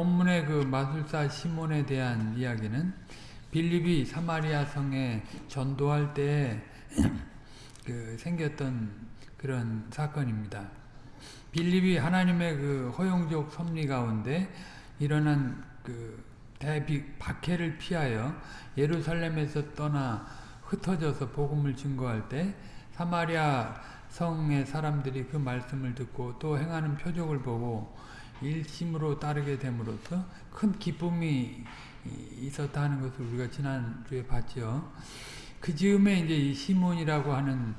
본문의 그 마술사 시몬에 대한 이야기는 빌립이 사마리아 성에 전도할 때 그 생겼던 그런 사건입니다. 빌립이 하나님의 그 허용적 섭리 가운데 일어난 그 대비 박해를 피하여 예루살렘에서 떠나 흩어져서 복음을 증거할 때 사마리아 성의 사람들이 그 말씀을 듣고 또 행하는 표적을 보고 일심으로 따르게 됨으로써 큰 기쁨이 있었다 하는 것을 우리가 지난주에 봤죠. 그 즈음에 이제 이 시몬이라고 하는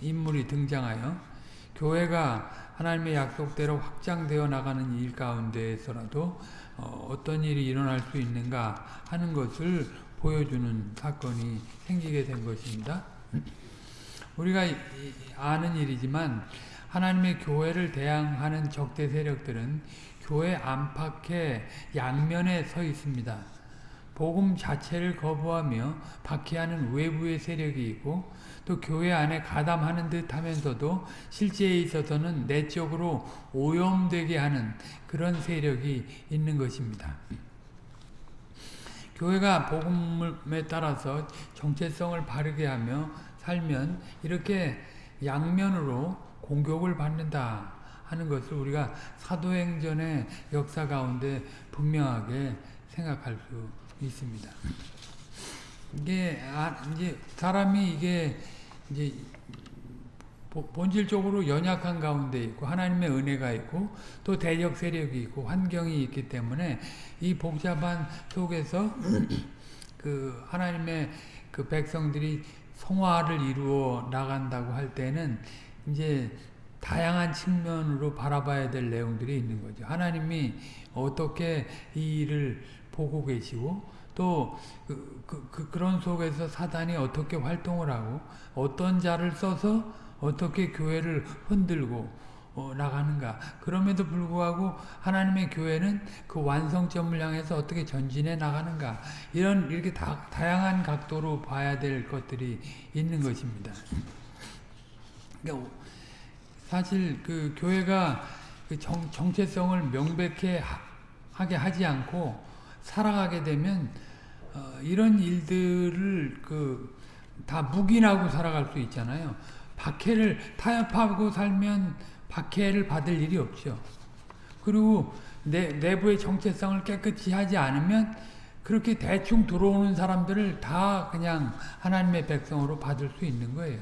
인물이 등장하여 교회가 하나님의 약속대로 확장되어 나가는 일 가운데에서라도 어떤 일이 일어날 수 있는가 하는 것을 보여주는 사건이 생기게 된 것입니다. 우리가 아는 일이지만 하나님의 교회를 대항하는 적대 세력들은 교회 안팎의 양면에 서 있습니다. 복음 자체를 거부하며 박해하는 외부의 세력이 있고 또 교회 안에 가담하는 듯 하면서도 실제에 있어서는 내적으로 오염되게 하는 그런 세력이 있는 것입니다. 교회가 복음에 따라서 정체성을 바르게 하며 살면 이렇게 양면으로 공격을 받는다 하는 것을 우리가 사도행전의 역사 가운데 분명하게 생각할 수 있습니다. 이게 아, 이제 사람이 이게 이제 본질적으로 연약한 가운데 있고 하나님의 은혜가 있고 또 대적 세력이 있고 환경이 있기 때문에 이 복잡한 속에서 그 하나님의 그 백성들이 성화를 이루어 나간다고 할 때는 이제 다양한 측면으로 바라봐야 될 내용들이 있는 거죠. 하나님이 어떻게 이 일을 보고 계시고 또 그, 그, 그, 그런 속에서 사단이 어떻게 활동을 하고 어떤 자를 써서 어떻게 교회를 흔들고 어, 나가는가 그럼에도 불구하고 하나님의 교회는 그 완성점을 향해서 어떻게 전진해 나가는가 이런 이렇게 다, 다양한 각도로 봐야 될 것들이 있는 것입니다. 그러니까 사실 그 교회가 그 정, 정체성을 명백해 하게 하지 않고 살아가게 되면 어, 이런 일들을 그 다 묵인하고 살아갈 수 있잖아요. 박해를 타협하고 살면 박해를 받을 일이 없죠. 그리고 내, 내부의 정체성을 깨끗이 하지 않으면 그렇게 대충 들어오는 사람들을 다 그냥 하나님의 백성으로 받을 수 있는 거예요.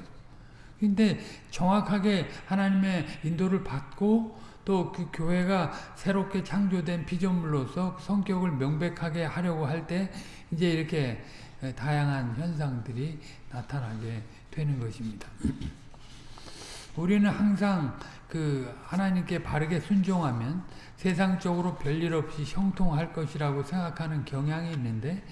근데 정확하게 하나님의 인도를 받고 또 그 교회가 새롭게 창조된 피조물로서 성격을 명백하게 하려고 할 때 이제 이렇게 다양한 현상들이 나타나게 되는 것입니다. 우리는 항상 그 하나님께 바르게 순종하면 세상적으로 별일 없이 형통할 것이라고 생각하는 경향이 있는데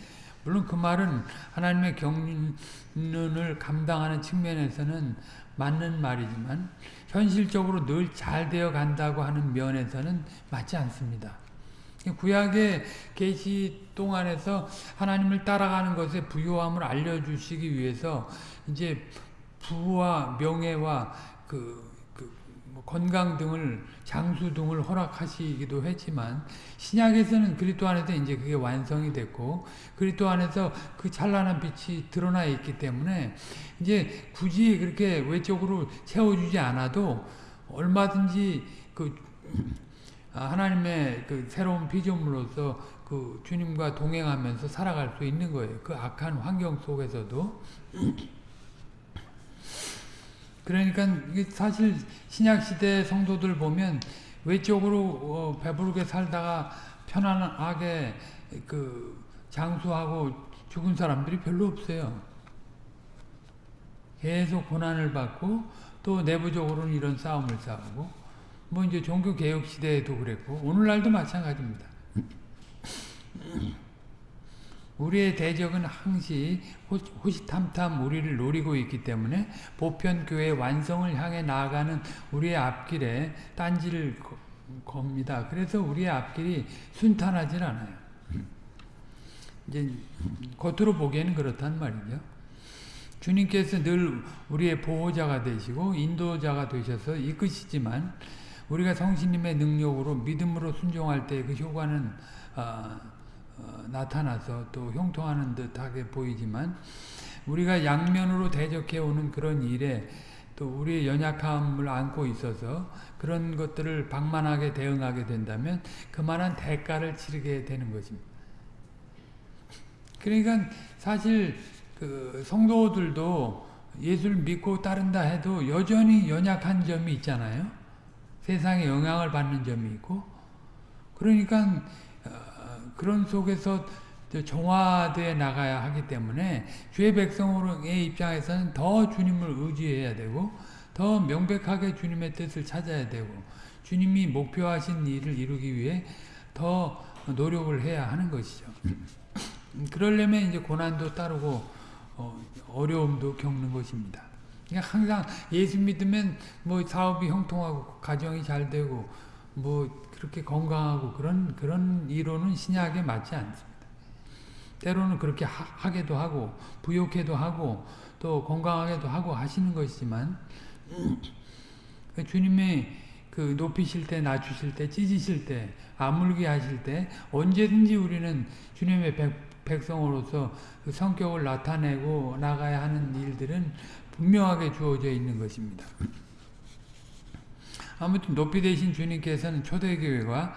물론 그 말은 하나님의 경륜을 감당하는 측면에서는 맞는 말이지만 현실적으로 늘 잘 되어 간다고 하는 면에서는 맞지 않습니다. 구약의 계시 동안에서 하나님을 따라가는 것의 부요함을 알려주시기 위해서 이제 부와 명예와 그, 건강 등을 장수 등을 허락하시기도 했지만 신약에서는 그리스도 안에서 이제 그게 완성이 됐고 그리스도 안에서 그 찬란한 빛이 드러나 있기 때문에 이제 굳이 그렇게 외적으로 채워주지 않아도 얼마든지 그 하나님의 그 새로운 피조물로서 그 주님과 동행하면서 살아갈 수 있는 거예요. 그 악한 환경 속에서도. 그러니까 사실 신약 시대 성도들 보면 외적으로 어, 배부르게 살다가 편안하게 그 장수하고 죽은 사람들이 별로 없어요. 계속 고난을 받고 또 내부적으로는 이런 싸움을 싸우고 뭐 이제 종교 개혁 시대에도 그랬고 오늘날도 마찬가지입니다. 우리의 대적은 항시 호시탐탐 우리를 노리고 있기 때문에 보편교회 완성을 향해 나아가는 우리의 앞길에 딴지를 겁니다. 그래서 우리의 앞길이 순탄하진 않아요. 이제 겉으로 보기에는 그렇단 말이죠. 주님께서 늘 우리의 보호자가 되시고 인도자가 되셔서 이끄시지만 우리가 성신님의 능력으로 믿음으로 순종할 때 그 효과는 어, 어, 나타나서 또 형통하는 듯하게 보이지만 우리가 양면으로 대적해 오는 그런 일에 또 우리의 연약함을 안고 있어서 그런 것들을 방만하게 대응하게 된다면 그만한 대가를 치르게 되는 것입니다. 그러니까 사실 그 성도들도 예수를 믿고 따른다 해도 여전히 연약한 점이 있잖아요. 세상에 영향을 받는 점이 있고 그러니까 그런 속에서 정화되어 나가야 하기 때문에 주의 백성의 입장에서는 더 주님을 의지해야 되고 더 명백하게 주님의 뜻을 찾아야 되고 주님이 목표하신 일을 이루기 위해 더 노력을 해야 하는 것이죠. 그러려면 이제 고난도 따르고 어, 려움도 겪는 것입니다. 그러니까 항상 예수 믿으면 뭐 사업이 형통하고 가정이 잘 되고 뭐 그렇게 건강하고 그런 그런 이론은 신약에 맞지 않습니다. 때로는 그렇게 하, 게도 하고 부욕해도 하고 또 건강하게도 하고 하시는 것이지만 그 주님의 그 높이실 때 낮추실 때 찢으실 때 아물게 하실 때 언제든지 우리는 주님의 백, 백성으로서 그 성격을 나타내고 나가야 하는 일들은 분명하게 주어져 있는 것입니다. 아무튼 높이 되신 주님께서는 초대교회가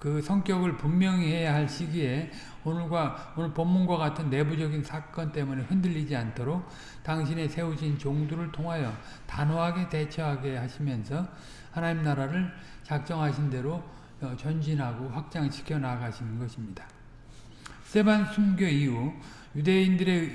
그 성격을 분명히 해야 할 시기에 오늘과 오늘 본문과 같은 내부적인 사건 때문에 흔들리지 않도록 당신의 세우신 종들을 통하여 단호하게 대처하게 하시면서 하나님 나라를 작정하신 대로 어, 전진하고 확장시켜 나가시는 것입니다. 세반 순교 이후 유대인들에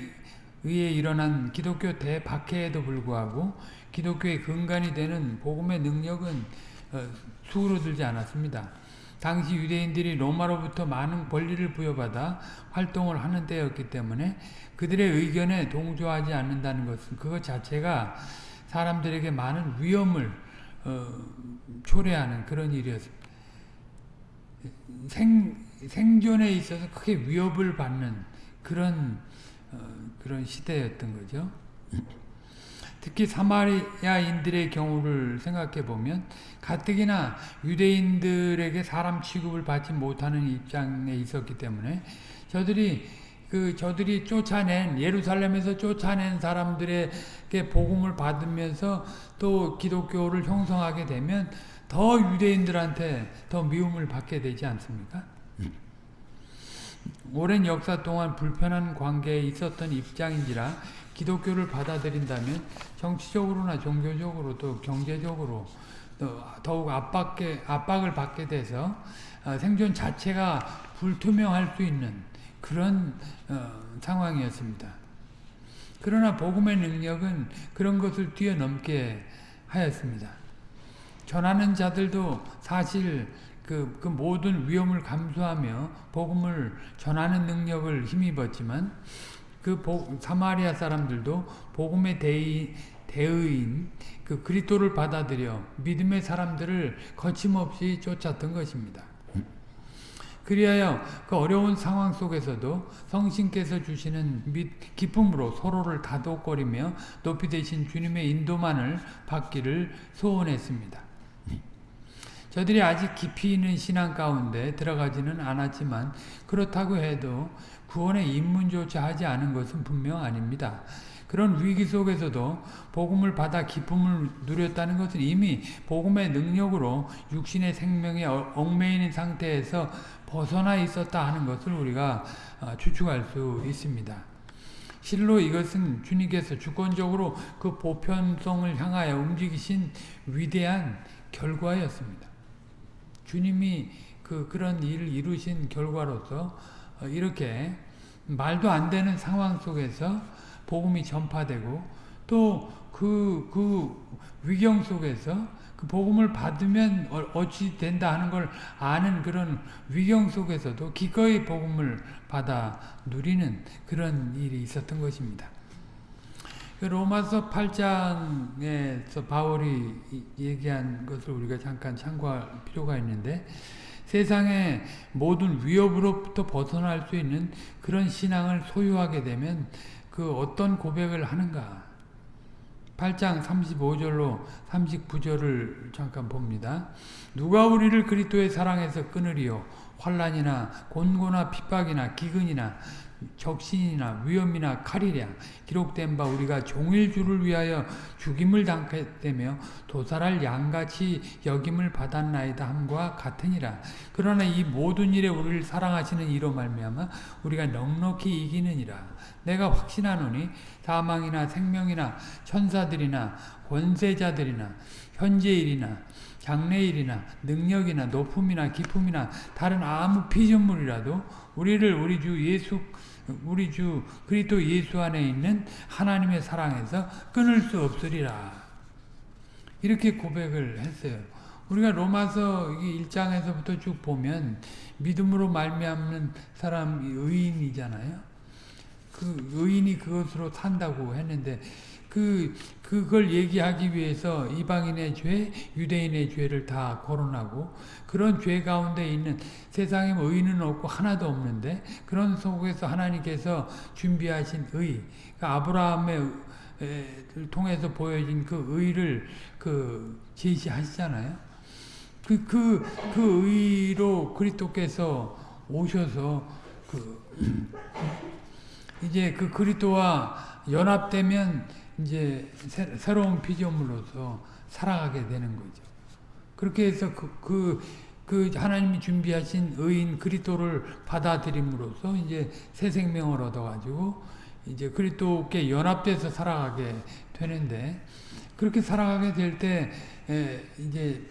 의해 일어난 기독교 대박해에도 불구하고 기독교의 근간이 되는 복음의 능력은 어, 수그러들지 않았습니다. 당시 유대인들이 로마로부터 많은 권리를 부여받아 활동을 하는 때였기 때문에 그들의 의견에 동조하지 않는다는 것은 그것 자체가 사람들에게 많은 위험을 어, 초래하는 그런 일이었습니다. 생, 생존에 있어서 크게 위협을 받는 그런 어, 그런 시대였던 거죠. 특히 사마리아인들의 경우를 생각해 보면 가뜩이나 유대인들에게 사람 취급을 받지 못하는 입장에 있었기 때문에 저들이 그 저들이 쫓아낸 예루살렘에서 쫓아낸 사람들에게 복음을 받으면서 또 기독교를 형성하게 되면 더 유대인들한테 더 미움을 받게 되지 않습니까? 오랜 역사 동안 불편한 관계에 있었던 입장인지라 기독교를 받아들인다면 정치적으로나 종교적으로 또 경제적으로 또 더욱 압박게, 압박을 받게 돼서 어, 생존 자체가 불투명할 수 있는 그런 어, 상황이었습니다. 그러나 복음의 능력은 그런 것을 뛰어넘게 하였습니다. 전하는 자들도 사실 그, 그 모든 위험을 감수하며 복음을 전하는 능력을 힘입었지만 그 보, 사마리아 사람들도 복음의 대의, 대의인 그 그리스도를 받아들여 믿음의 사람들을 거침없이 쫓았던 것입니다. 그리하여 그 어려운 상황 속에서도 성신께서 주시는 및 기쁨으로 서로를 다독거리며 높이 되신 주님의 인도만을 받기를 소원했습니다. 저들이 아직 깊이 있는 신앙 가운데 들어가지는 않았지만 그렇다고 해도 구원의 입문조차 하지 않은 것은 분명 아닙니다. 그런 위기 속에서도 복음을 받아 기쁨을 누렸다는 것은 이미 복음의 능력으로 육신의 생명에 얽매이는 상태에서 벗어나 있었다 하는 것을 우리가 어, 추측할 수 있습니다. 실로 이것은 주님께서 주권적으로 그 보편성을 향하여 움직이신 위대한 결과였습니다. 주님이 그 그런 일을 이루신 결과로서 어, 이렇게 말도 안 되는 상황 속에서 복음이 전파되고 또 그, 그 위경 속에서 그 복음을 받으면 어, 어찌 된다 하는 걸 아는 그런 위경 속에서도 기꺼이 복음을 받아 누리는 그런 일이 있었던 것입니다. 그 로마서 8장에서 바울이 얘기한 것을 우리가 잠깐 참고할 필요가 있는데 세상의 모든 위협으로부터 벗어날 수 있는 그런 신앙을 소유하게 되면 그 어떤 고백을 하는가 8장 35절로 39절을 잠깐 봅니다. 누가 우리를 그리스도의 사랑에서 끊으리요 환란이나 곤고나 핍박이나 기근이나 적신이나 위험이나 칼이랴. 기록된 바 우리가 종일 주를 위하여 죽임을 당했다며 도살할 양같이 여김을 받았나이다 함과 같으니라. 그러나 이 모든 일에 우리를 사랑하시는 이로 말미암아 우리가 넉넉히 이기느니라. 내가 확신하노니 사망이나 생명이나 천사들이나 권세자들이나 현재일이나 장래일이나 능력이나 높음이나 기품이나 다른 아무 피조물이라도 우리를 우리 주 예수 우리 주 그리스도 예수 안에 있는 하나님의 사랑에서 끊을 수 없으리라. 이렇게 고백을 했어요. 우리가 로마서 1장에서부터 쭉 보면 믿음으로 말미암는 사람이 의인이잖아요. 그 의인이 그것으로 산다고 했는데 그 그걸 얘기하기 위해서 이방인의 죄, 유대인의 죄를 다 거론하고 그런 죄 가운데 있는 세상에 뭐 의인은 없고 하나도 없는데 그런 속에서 하나님께서 준비하신 의, 그러니까 아브라함의 통해서 보여진 그 의를 그 제시하시잖아요. 그, 그, 그 의로 그리스도께서 오셔서 그 이제 그 그리스도와 연합되면 이제 새, 로운 피조물로서 살아가게 되는 거죠. 그렇게 해서 그, 그, 그 하나님이 준비하신 의인 그리스도를 받아들임으로써 이제 새 생명을 얻어가지고 이제 그리스도께 연합돼서 살아가게 되는데 그렇게 살아가게 될 때 이제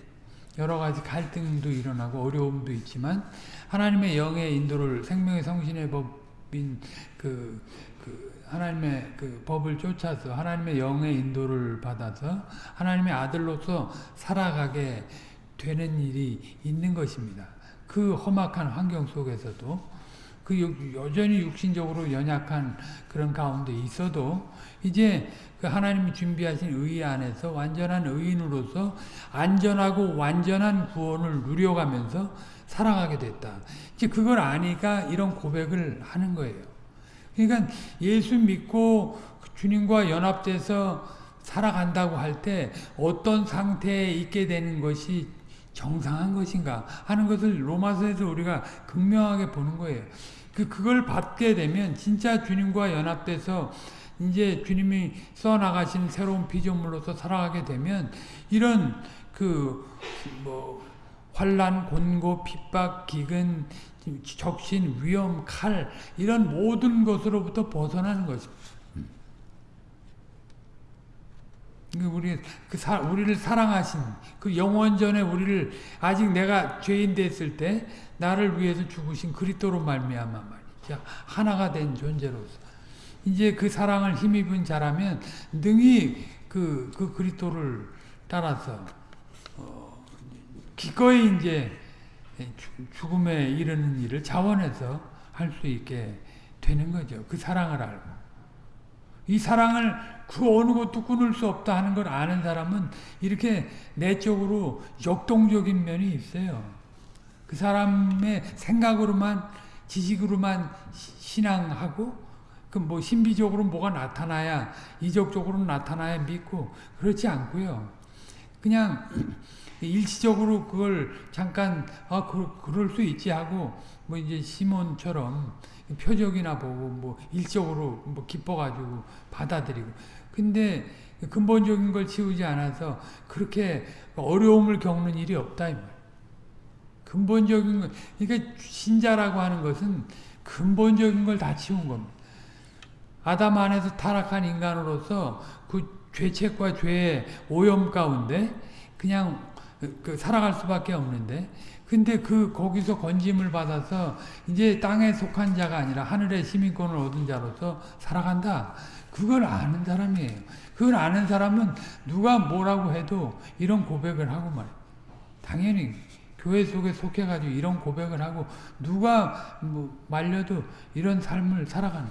여러 가지 갈등도 일어나고 어려움도 있지만 하나님의 영의 인도를 생명의 성신의 법인 그, 그 하나님의 그 법을 쫓아서 하나님의 영의 인도를 받아서 하나님의 아들로서 살아가게 되는 일이 있는 것입니다. 그 험악한 환경 속에서도 그 여전히 육신적으로 연약한 그런 가운데 있어도 이제 그 하나님이 준비하신 의 안에서 완전한 의인으로서 안전하고 완전한 구원을 누려가면서 살아가게 됐다. 이제 그걸 아니까 이런 고백을 하는 거예요. 그러니까 예수 믿고 주님과 연합돼서 살아간다고 할 때 어떤 상태에 있게 되는 것이 정상한 것인가 하는 것을 로마서에서 우리가 극명하게 보는 거예요. 그, 그걸 받게 되면 진짜 주님과 연합돼서 이제 주님이 써나가신 새로운 피조물로서 살아가게 되면 이런 그 뭐 환란, 곤고, 핍박, 기근 적신, 위험, 칼 이런 모든 것으로부터 벗어나는 것입니다. 우리 그 사, 우리를 사랑하신 그 영원전에 우리를 아직 내가 죄인 됐을 때 나를 위해서 죽으신 그리스도로 말미암아 말이죠. 하나가 된 존재로서. 이제 그 사랑을 힘입은 자라면 능히 그, 그 그리스도를 따라서 어, 기꺼이 이제 죽음에 이르는 일을 자원해서 할 수 있게 되는 거죠. 그 사랑을 알고. 이 사랑을 그 어느 것도 끊을 수 없다 하는 걸 아는 사람은 이렇게 내적으로 역동적인 면이 있어요. 그 사람의 생각으로만 지식으로만 신앙하고 그 뭐 신비적으로 뭐가 나타나야 이적적으로 나타나야 믿고 그렇지 않고요. 그냥 일시적으로 그걸 잠깐 아 그, 그럴 수 있지 하고 뭐 이제 시몬처럼 표적이나 보고 뭐 일적으로 뭐 기뻐가지고 받아들이고 근데 근본적인 걸 치우지 않아서 그렇게 어려움을 겪는 일이 없다 이 말. 근본적인 것 그러니까 신자라고 하는 것은 근본적인 걸 다 치운 겁니다. 아담 안에서 타락한 인간으로서 그 죄책과 죄의 오염 가운데 그냥 그 살아갈 수밖에 없는데 근데 그 거기서 건짐을 받아서 이제 땅에 속한 자가 아니라 하늘의 시민권을 얻은 자로서 살아간다. 그걸 아는 사람이에요. 그걸 아는 사람은 누가 뭐라고 해도 이런 고백을 하고 말이에요. 당연히 교회 속에 속해가지고 이런 고백을 하고 누가 뭐 말려도 이런 삶을 살아가는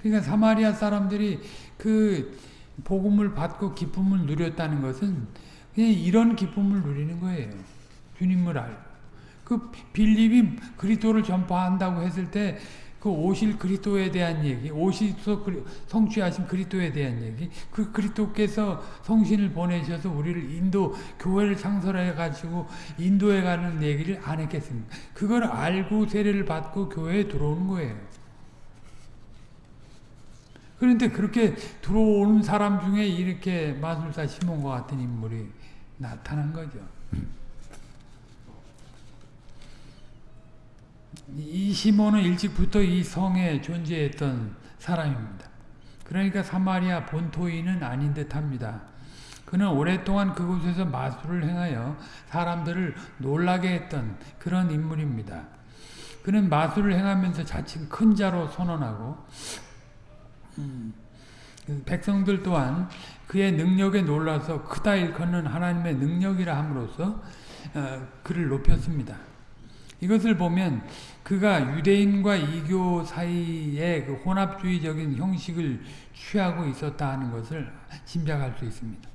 그러니까 사마리아 사람들이 그 복음을 받고 기쁨을 누렸다는 것은 이런 기쁨을 누리는 거예요. 주님을 알고. 그 빌립이 그리스도를 전파한다고 했을 때 그 오실 그리스도에 대한 얘기, 오시서 성취하신 그리스도에 대한 얘기, 그 그리스도께서 성신을 보내셔서 우리를 인도 교회를 창설해 가지고 인도에 가는 얘기를 안 했겠습니까? 그걸 알고 세례를 받고 교회에 들어오는 거예요. 그런데 그렇게 들어오는 사람 중에 이렇게 마술사 시몬과 같은 인물이 나타난 거죠. 이 시몬은 일찍부터 이 성에 존재했던 사람입니다. 그러니까 사마리아 본토인은 아닌 듯합니다. 그는 오랫동안 그곳에서 마술을 행하여 사람들을 놀라게 했던 그런 인물입니다. 그는 마술을 행하면서 자칭 큰 자로 선언하고 음, 백성들 또한 그의 능력에 놀라서 크다 일컫는 하나님의 능력이라 함으로써 어, 그를 높였습니다. 이것을 보면 그가 유대인과 이교 사이에 그 혼합주의적인 형식을 취하고 있었다 하는 것을 짐작할 수 있습니다.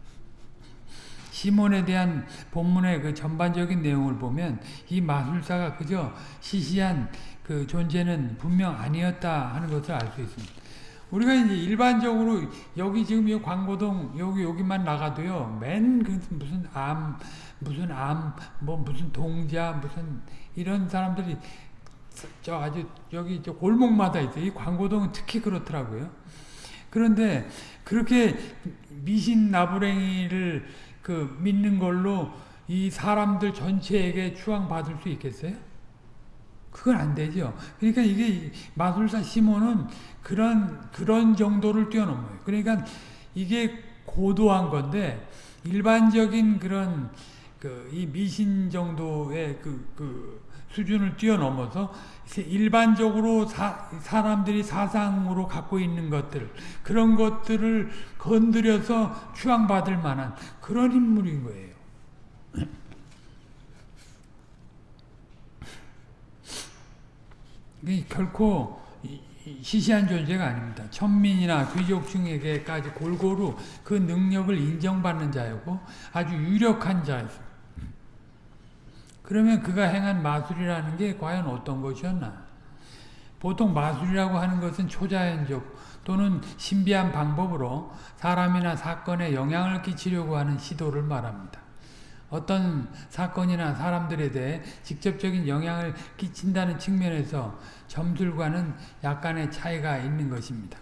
시몬에 대한 본문의 그 전반적인 내용을 보면 이 마술사가 그저 시시한 그 존재는 분명 아니었다 하는 것을 알 수 있습니다. 우리가 이제 일반적으로 여기 지금 이 광고동 여기 여기만 나가도요 맨 그 무슨 암 무슨 암 뭐 무슨 동자 무슨 이런 사람들이 저 아주 여기 저 골목마다 있어요. 이 광고동은 특히 그렇더라고요. 그런데 그렇게 미신 나부랭이를 그 믿는 걸로 이 사람들 전체에게 추앙 받을 수 있겠어요? 그건 안 되죠. 그러니까 이게 마술사 시몬은 그런 그런 정도를 뛰어넘어요. 그러니까 이게 고도한 건데 일반적인 그런 그 이 미신 정도의 그, 그 수준을 뛰어넘어서 일반적으로 사, 사람들이 사상으로 갖고 있는 것들 그런 것들을 건드려서 추앙받을 만한 그런 인물인 거예요. 결코 시시한 존재가 아닙니다. 천민이나 귀족층에게까지 골고루 그 능력을 인정받는 자였고 아주 유력한 자였습니다. 그러면 그가 행한 마술이라는 게 과연 어떤 것이었나? 보통 마술이라고 하는 것은 초자연적 또는 신비한 방법으로 사람이나 사건에 영향을 끼치려고 하는 시도를 말합니다. 어떤 사건이나 사람들에 대해 직접적인 영향을 끼친다는 측면에서 점술과는 약간의 차이가 있는 것입니다.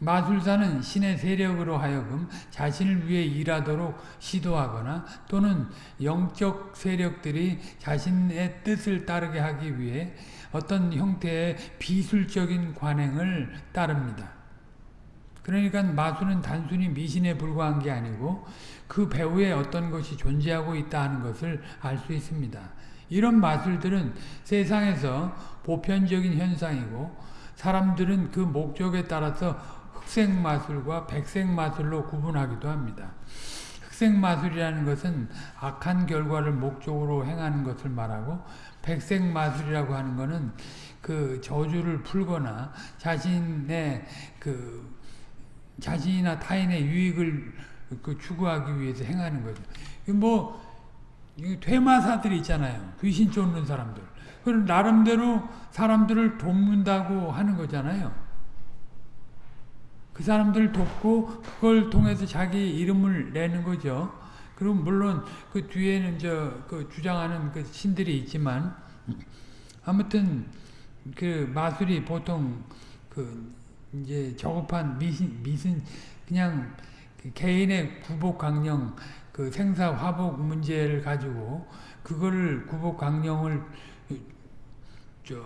마술사는 신의 세력으로 하여금 자신을 위해 일하도록 시도하거나 또는 영적 세력들이 자신의 뜻을 따르게 하기 위해 어떤 형태의 비술적인 관행을 따릅니다. 그러니까 마술은 단순히 미신에 불과한 게 아니고 그 배후에 어떤 것이 존재하고 있다 하는 것을 알 수 있습니다. 이런 마술들은 세상에서 보편적인 현상이고 사람들은 그 목적에 따라서 흑색 마술과 백색 마술로 구분하기도 합니다. 흑색 마술이라는 것은 악한 결과를 목적으로 행하는 것을 말하고 백색 마술이라고 하는 것은 그 저주를 풀거나 자신의 그 자신이나 타인의 유익을 그 추구하기 위해서 행하는 거죠. 뭐 퇴마사들이 있잖아요. 귀신 쫓는 사람들. 그럼 나름대로 사람들을 돕는다고 하는 거잖아요. 그 사람들을 돕고 그걸 통해서 자기 이름을 내는 거죠. 그럼 물론 그 뒤에는 저 그 주장하는 그 신들이 있지만 아무튼 그 마술이 보통 그 이제 저급한 미신 미신 그냥 그 개인의 구복 강령 그 생사 화복 문제를 가지고 그거를 구복 강령을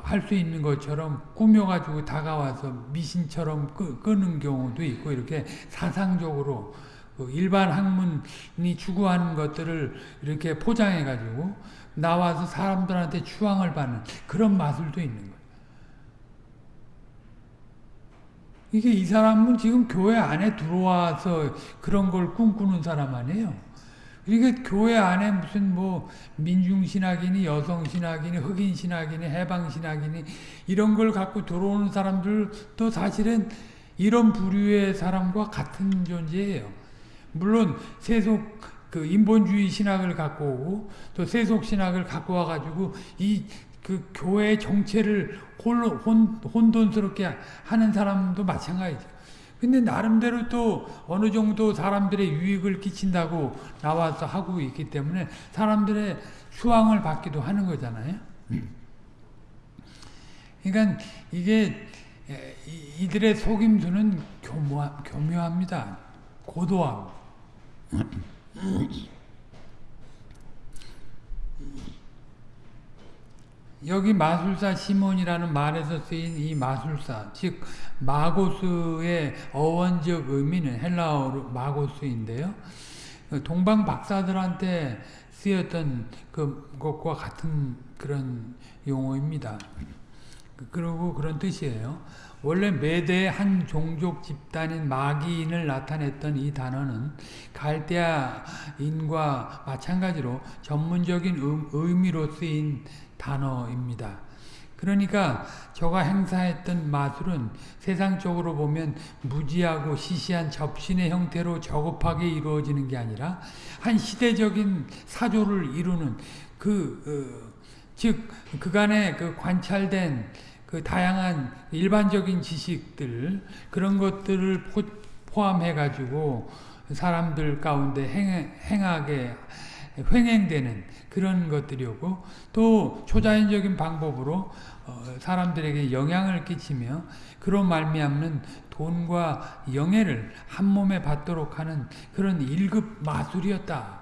할 수 있는 것처럼 꾸며가지고 다가와서 미신처럼 끄, 끄는 경우도 있고 이렇게 사상적으로 그 일반 학문이 추구하는 것들을 이렇게 포장해가지고 나와서 사람들한테 추앙을 받는 그런 마술도 있는 거예요. 이게 이 사람은 지금 교회 안에 들어와서 그런 걸 꿈꾸는 사람 아니에요. 그러니까 교회 안에 무슨 뭐 민중신학이니 여성신학이니 흑인신학이니 해방신학이니 이런 걸 갖고 들어오는 사람들도 사실은 이런 부류의 사람과 같은 존재예요. 물론 세속 그 인본주의 신학을 갖고 오고 또 세속 신학을 갖고 와가지고 이 그 교회의 정체를 홀, 혼, 혼돈스럽게 하는 사람도 마찬가지죠. 근데 나름대로 또 어느 정도 사람들의 유익을 끼친다고 나와서 하고 있기 때문에 사람들의 수왕을 받기도 하는 거잖아요. 그러니까 이게 이들의 속임수는 교묘, 교묘합니다. 고도하 여기 마술사 시몬이라는 말에서 쓰인 이 마술사, 즉 마고스의 어원적 의미는 헬라어로 마고스인데요. 동방 박사들한테 쓰였던 그 것과 같은 그런 용어입니다. 그리고 그런 뜻이에요. 원래 메대의 한 종족 집단인 마기인을 나타냈던 이 단어는 갈대아인과 마찬가지로 전문적인 의미로 쓰인 단어입니다. 그러니까 저가 행사했던 마술은 세상적으로 보면 무지하고 시시한 접신의 형태로 저급하게 이루어지는 게 아니라 한 시대적인 사조를 이루는 그, 어, 즉, 그간의 그 관찰된 그 다양한 일반적인 지식들, 그런 것들을 포, 포함해가지고 사람들 가운데 행, 행하게 횡행되는 그런 것들이었고 또 초자연적인 방법으로 어, 사람들에게 영향을 끼치며 그런 말미암는 돈과 영예를 한 몸에 받도록 하는 그런 1급 마술이었다.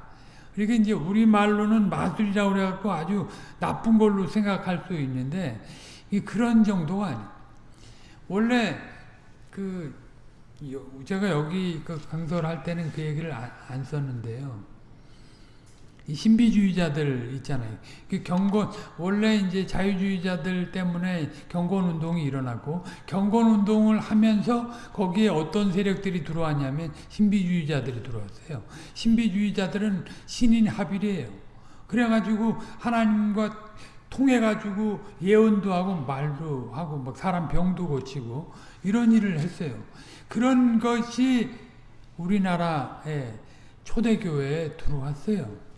그러니까 이제 우리 말로는 마술이라고 그래갖고 아주 나쁜 걸로 생각할 수 있는데 그런 정도가 아니 원래 그 제가 여기 그 강설 할 때는 그 얘기를 안 썼는데요. 신비주의자들 있잖아요. 그 경건 원래 이제 자유주의자들 때문에 경건 운동이 일어나고 경건 운동을 하면서 거기에 어떤 세력들이 들어왔냐면 신비주의자들이 들어왔어요. 신비주의자들은 신인 합일이에요. 그래가지고 하나님과 통해가지고 예언도 하고 말도 하고 막 사람 병도 고치고 이런 일을 했어요. 그런 것이 우리나라의 초대교회에 들어왔어요.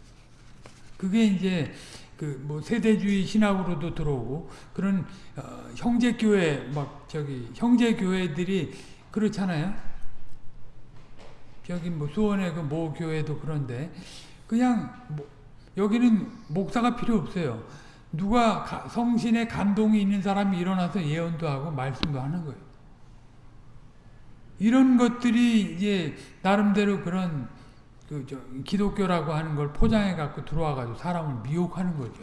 그게 이제 그 뭐 세대주의 신학으로도 들어오고 그런 어 형제 교회 막 저기 형제 교회들이 그렇잖아요. 저기 뭐 수원의 그 모 교회도 그런데 그냥 뭐 여기는 목사가 필요 없어요. 누가 가, 성신의 감동이 있는 사람이 일어나서 예언도 하고 말씀도 하는 거예요. 이런 것들이 이제 나름대로 그런 그 저 기독교라고 하는 걸 포장해 갖고 들어와 가지고 사람을 미혹하는 거죠.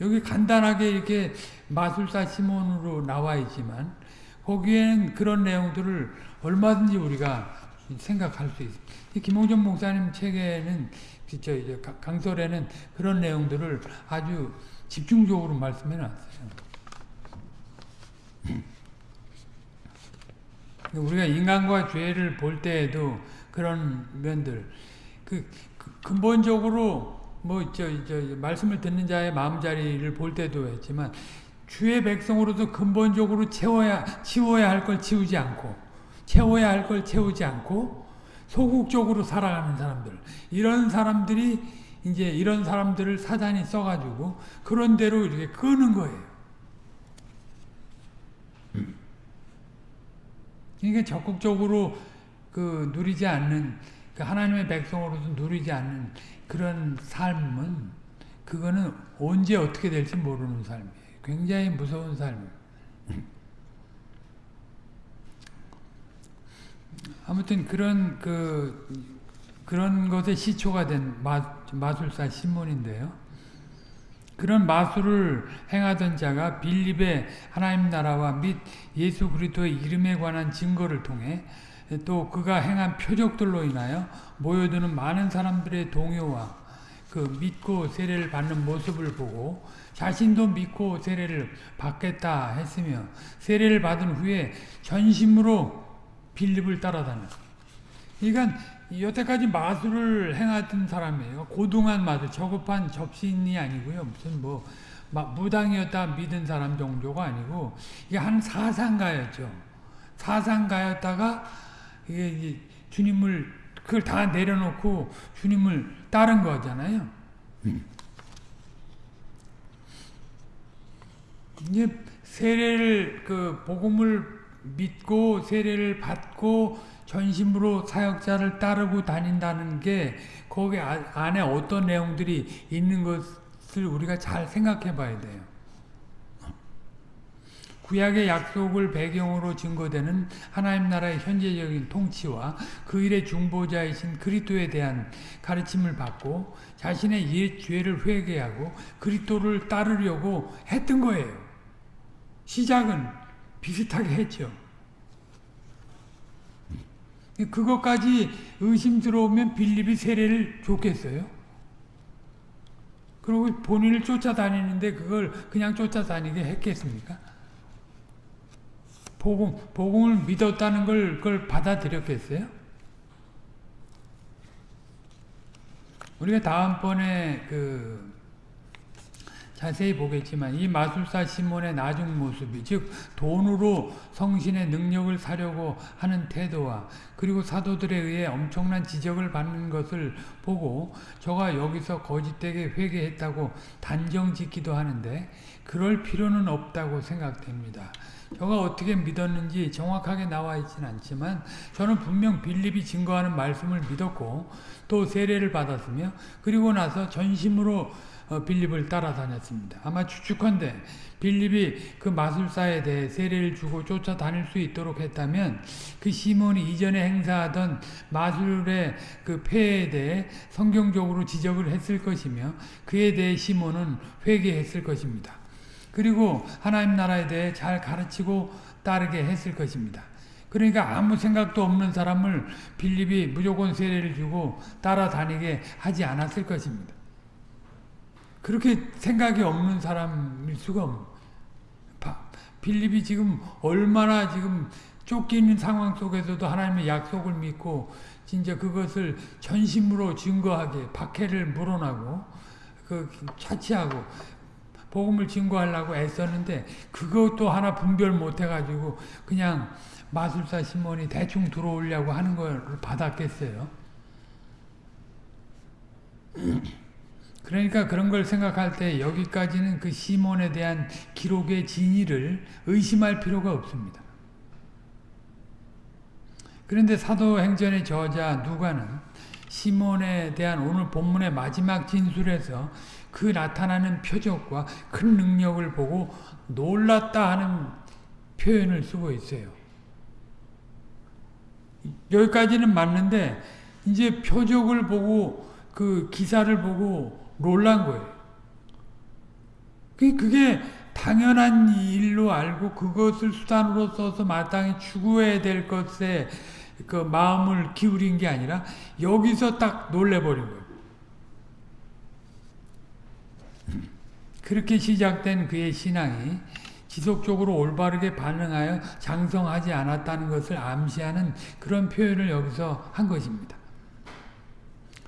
여기 간단하게 이렇게 마술사 시몬으로 나와 있지만 거기에는 그런 내용들을 얼마든지 우리가 생각할 수 있습니다. 김홍전 목사님 책에는 저 이제 강설에는 그런 내용들을 아주 집중적으로 말씀해 놨어요. 우리가 인간과 죄를 볼 때에도 그런 면들 그, 그 근본적으로 뭐저저 말씀을 듣는 자의 마음자리를 볼 때도 했지만 주의 백성으로서 근본적으로 채워야 치워야 할 걸 치우지 않고 채워야 할 걸 채우지 않고 소극적으로 살아가는 사람들 이런 사람들이 이제 이런 사람들을 사단이 써가지고 그런 대로 이렇게 끄는 거예요. 그러니까 적극적으로 그 누리지 않는 그 하나님의 백성으로서 누리지 않는 그런 삶은 그거는 언제 어떻게 될지 모르는 삶이에요. 굉장히 무서운 삶이에요. 아무튼 그런 그 그런 것의 시초가 된 마, 마술사 시몬인데요. 그런 마술을 행하던 자가 빌립의 하나님 나라와 및 예수 그리스도의 이름에 관한 증거를 통해 또 그가 행한 표적들로 인하여 모여드는 많은 사람들의 동요와 그 믿고 세례를 받는 모습을 보고 자신도 믿고 세례를 받겠다 했으며 세례를 받은 후에 전심으로 빌립을 따라다녔어요. 그러니까 여태까지 마술을 행하던 사람이에요. 고등한 마술, 저급한 접신이 아니고요. 무슨 뭐 무당이었다 믿은 사람 정도가 아니고 이게 한 사상가였죠. 사상가였다가 이게 이제 주님을 그걸 다 내려놓고 주님을 따른 거잖아요. 이제 세례를 그 복음을 믿고 세례를 받고 전심으로 사역자를 따르고 다닌다는 게 거기 아- 안에 어떤 내용들이 있는 것을 우리가 잘 생각해 봐야 돼요. 구약의 약속을 배경으로 증거되는 하나님 나라의 현재적인 통치와 그 일의 중보자이신 그리스도에 대한 가르침을 받고 자신의 옛 죄를 회개하고 그리스도를 따르려고 했던 거예요. 시작은 비슷하게 했죠. 그것까지 의심스러우면 빌립이 세례를 줬겠어요? 그리고 본인을 쫓아다니는데 그걸 그냥 쫓아다니게 했겠습니까? 복음, 복음을 믿었다는 걸, 그걸 받아들였겠어요? 우리가 다음번에 그 자세히 보겠지만 이 마술사 시몬의 나중 모습이 즉 돈으로 성신의 능력을 사려고 하는 태도와 그리고 사도들에 의해 엄청난 지적을 받는 것을 보고 저가 여기서 거짓되게 회개했다고 단정짓기도 하는데 그럴 필요는 없다고 생각됩니다. 저가 어떻게 믿었는지 정확하게 나와 있지는 않지만 저는 분명 빌립이 증거하는 말씀을 믿었고 또 세례를 받았으며 그리고 나서 전심으로 어, 빌립을 따라다녔습니다. 아마 추측컨대 빌립이 그 마술사에 대해 세례를 주고 쫓아다닐 수 있도록 했다면 그 시몬이 이전에 행사하던 마술의 그 폐에 대해 성경적으로 지적을 했을 것이며 그에 대해 시몬은 회개했을 것입니다. 그리고 하나님 나라에 대해 잘 가르치고 따르게 했을 것입니다. 그러니까 아무 생각도 없는 사람을 빌립이 무조건 세례를 주고 따라다니게 하지 않았을 것입니다. 그렇게 생각이 없는 사람일 수가 없. 빌립이 지금 얼마나 지금 쫓기는 상황 속에서도 하나님의 약속을 믿고 진짜 그것을 전심으로 증거하게 박해를 물어나고 그 차치하고 복음을 증거하려고 애썼는데 그것도 하나 분별 못 해가지고 그냥 마술사 시몬이 대충 들어오려고 하는 걸 받았겠어요. 그러니까 그런 걸 생각할 때 여기까지는 그 시몬에 대한 기록의 진위를 의심할 필요가 없습니다. 그런데 사도행전의 저자 누가는 시몬에 대한 오늘 본문의 마지막 진술에서 그 나타나는 표적과 큰 능력을 보고 놀랐다 하는 표현을 쓰고 있어요. 여기까지는 맞는데 이제 표적을 보고 그 기사를 보고 놀란 거예요. 그게 당연한 일로 알고 그것을 수단으로 써서 마땅히 추구해야 될 것에 그 마음을 기울인 게 아니라 여기서 딱 놀래버린 거예요. 그렇게 시작된 그의 신앙이 지속적으로 올바르게 반응하여 장성하지 않았다는 것을 암시하는 그런 표현을 여기서 한 것입니다.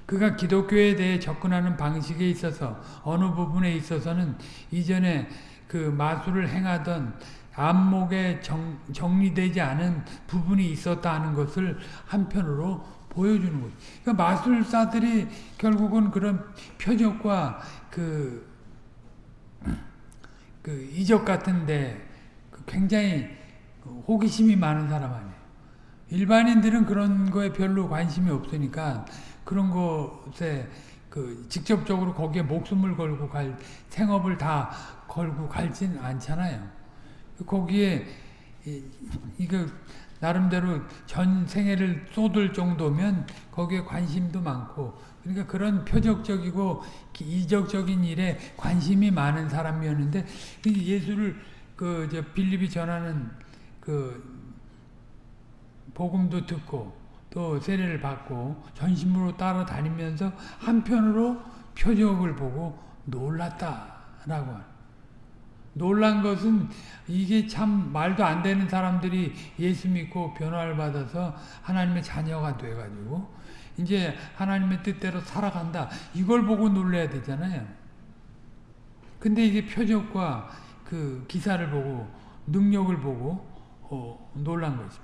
그가 기독교에 대해 접근하는 방식에 있어서 어느 부분에 있어서는 이전에 그 마술을 행하던 안목에 정, 정리되지 않은 부분이 있었다 하는 것을 한편으로 보여주는 거죠. 그러니까 마술사들이 결국은 그런 표적과 그, 그 이적 같은데 굉장히 호기심이 많은 사람 아니에요. 일반인들은 그런 거에 별로 관심이 없으니까 그런 것에 그 직접적으로 거기에 목숨을 걸고 갈 생업을 다 걸고 갈진 않잖아요. 거기에 이거 나름대로 전 생애를 쏟을 정도면 거기에 관심도 많고 그러니까 그런 표적적이고 이적적인 일에 관심이 많은 사람이었는데 예수를 그 저 빌립이 전하는 그 복음도 듣고 또 세례를 받고 전심으로 따라다니면서 한편으로 표적을 보고 놀랐다라고 놀란 것은 이게 참 말도 안 되는 사람들이 예수 믿고 변화를 받아서 하나님의 자녀가 돼가지고 이제 하나님의 뜻대로 살아간다. 이걸 보고 놀래야 되잖아요. 근데 이게 표적과 그 기사를 보고 능력을 보고 어, 놀란 거죠.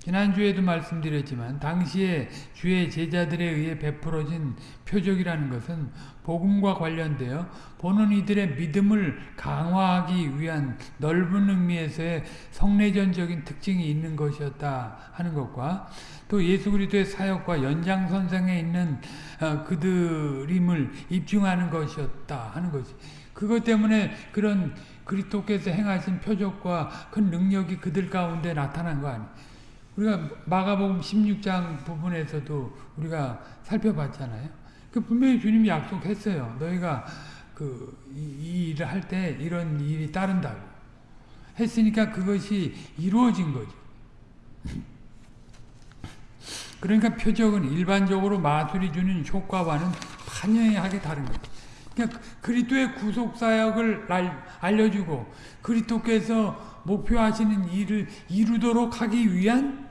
지난주에도 말씀드렸지만 당시에 주의 제자들에 의해 베풀어진 표적이라는 것은 복음과 관련되어 보는 이들의 믿음을 강화하기 위한 넓은 의미에서의 성내전적인 특징이 있는 것이었다 하는 것과 또 예수 그리스도의 사역과 연장선상에 있는 어, 그들임을 입증하는 것이었다 하는 것이 그것 때문에 그런 그리스도께서 행하신 표적과 큰 능력이 그들 가운데 나타난 거 아니에요. 우리가 마가복음 16장 부분에서도 우리가 살펴봤잖아요. 그 분명히 주님이 약속했어요. 너희가 그 이 일을 할 때 이런 일이 따른다고 했으니까 그것이 이루어진 거죠. 그러니까 표적은 일반적으로 마술이 주는 효과와는 판연하게 다른 거죠. 그러니까 그리스도의 구속 사역을 알려주고 그리스도께서 목표하시는 일을 이루도록 하기 위한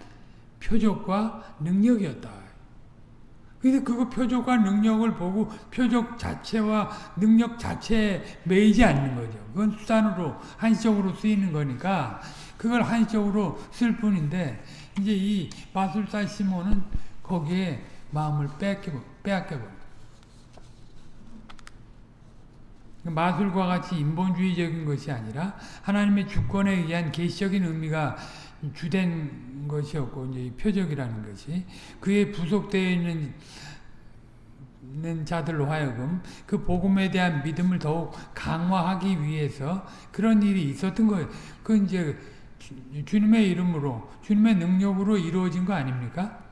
표적과 능력이었다. 그래서 그거 표적과 능력을 보고 표적 자체와 능력 자체에 매이지 않는 거죠. 그건 수단으로 한시적으로 쓰이는 거니까 그걸 한시적으로 쓸 뿐인데 이제 이 마술사 시몬은 거기에 마음을 빼앗겨버려. 마술과 같이 인본주의적인 것이 아니라 하나님의 주권에 의한 계시적인 의미가 주된 것이었고 이제 표적이라는 것이 그에 부속되어 있는 자들로 하여금 그 복음에 대한 믿음을 더욱 강화하기 위해서 그런 일이 있었던 거예요. 그 이제 주님의 이름으로 주님의 능력으로 이루어진 거 아닙니까?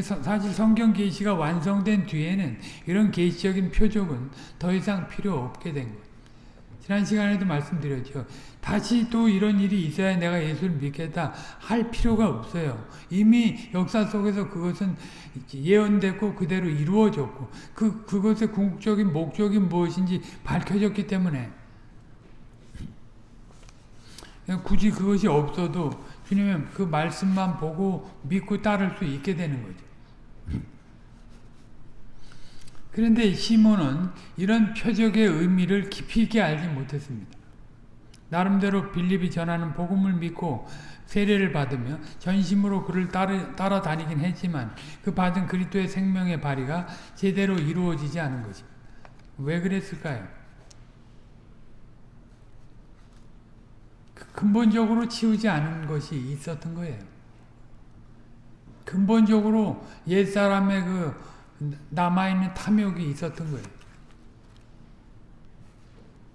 사실 성경 계시가 완성된 뒤에는 이런 계시적인 표적은 더 이상 필요 없게 된 거예요. 지난 시간에도 말씀드렸죠. 다시 또 이런 일이 있어야 내가 예수를 믿겠다 할 필요가 없어요. 이미 역사 속에서 그것은 예언됐고 그대로 이루어졌고 그, 그것의 궁극적인 목적이 무엇인지 밝혀졌기 때문에 굳이 그것이 없어도 주님의 그 말씀만 보고 믿고 따를 수 있게 되는 거죠. 그런데 시몬은 이런 표적의 의미를 깊이 있게 알지 못했습니다. 나름대로 빌립이 전하는 복음을 믿고 세례를 받으며 전심으로 그를 따르, 따라다니긴 했지만 그 받은 그리스도의 생명의 발휘가 제대로 이루어지지 않은 것입니다. 왜 그랬을까요? 그 근본적으로 치우지 않은 것이 있었던 거예요. 근본적으로 옛사람의 그 남아있는 탐욕이 있었던 거예요.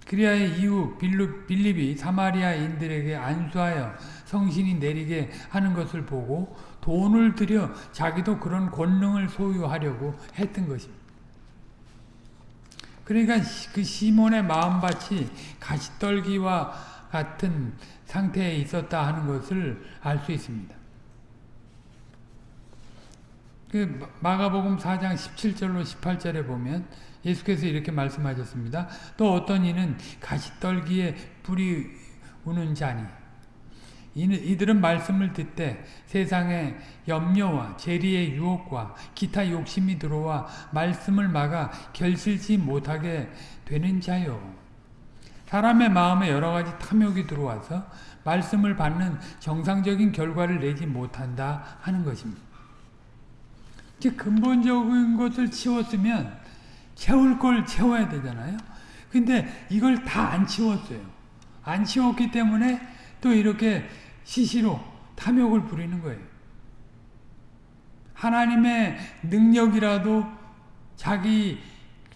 그리하의 이후 빌립이 사마리아인들에게 안수하여 성신이 내리게 하는 것을 보고 돈을 들여 자기도 그런 권능을 소유하려고 했던 것입니다. 그러니까 그 시몬의 마음밭이 가시떨기와 같은 상태에 있었다 하는 것을 알 수 있습니다. 그 마가복음 4장 17절로 18절에 보면 예수께서 이렇게 말씀하셨습니다. 또 어떤 이는 가시떨기에 불이 우는 자니 이들은 말씀을 듣되 세상의 염려와 재리의 유혹과 기타 욕심이 들어와 말씀을 막아 결실지 못하게 되는 자요. 사람의 마음에 여러 가지 탐욕이 들어와서 말씀을 받는 정상적인 결과를 내지 못한다 하는 것입니다. 즉 근본적인 것을 치웠으면 채울 걸 채워야 되잖아요. 근데 이걸 다 안 치웠어요. 안 치웠기 때문에 또 이렇게 시시로 탐욕을 부리는 거예요. 하나님의 능력이라도 자기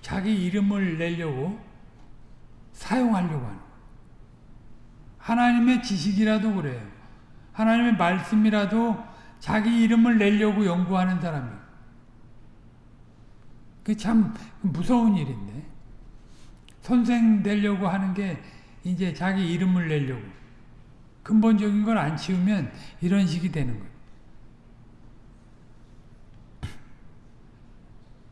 자기 이름을 내려고 사용하려고 하는 하나님의 지식이라도 그래요. 하나님의 말씀이라도 자기 이름을 내려고 연구하는 사람이에요. 그 참 무서운 일인데 선생 되려고 하는 게 이제 자기 이름을 내려고 근본적인 걸 안 치우면 이런 식이 되는 거예요.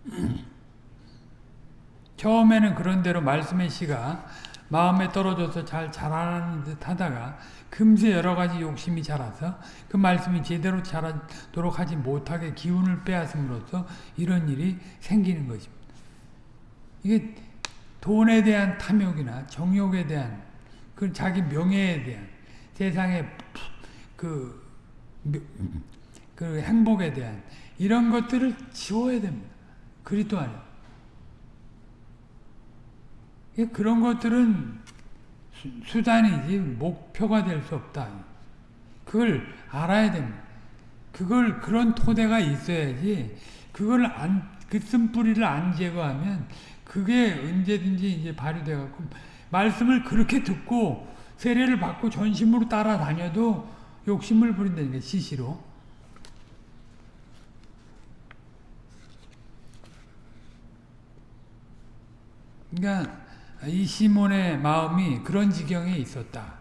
처음에는 그런 대로 말씀의 씨가 마음에 떨어져서 잘 자라는 듯 하다가 금세 여러 가지 욕심이 자라서 그 말씀이 제대로 자라도록 하지 못하게 기운을 빼앗음으로써 이런 일이 생기는 것입니다. 이게 돈에 대한 탐욕이나 정욕에 대한 그 자기 명예에 대한 세상의 그 그 행복에 대한 이런 것들을 지워야 됩니다. 그리스도 안에. 그런 것들은 수단이지 목표가 될 수 없다. 그걸 알아야 됩니다. 그걸 그런 토대가 있어야지 그걸 안, 그 쓴뿌리를 안 제거하면 그게 언제든지 이제 발휘돼 갖고 말씀을 그렇게 듣고 세례를 받고 전심으로 따라다녀도 욕심을 부린다는 게 시시로. 그러니까 이 시몬의 마음이 그런 지경에 있었다.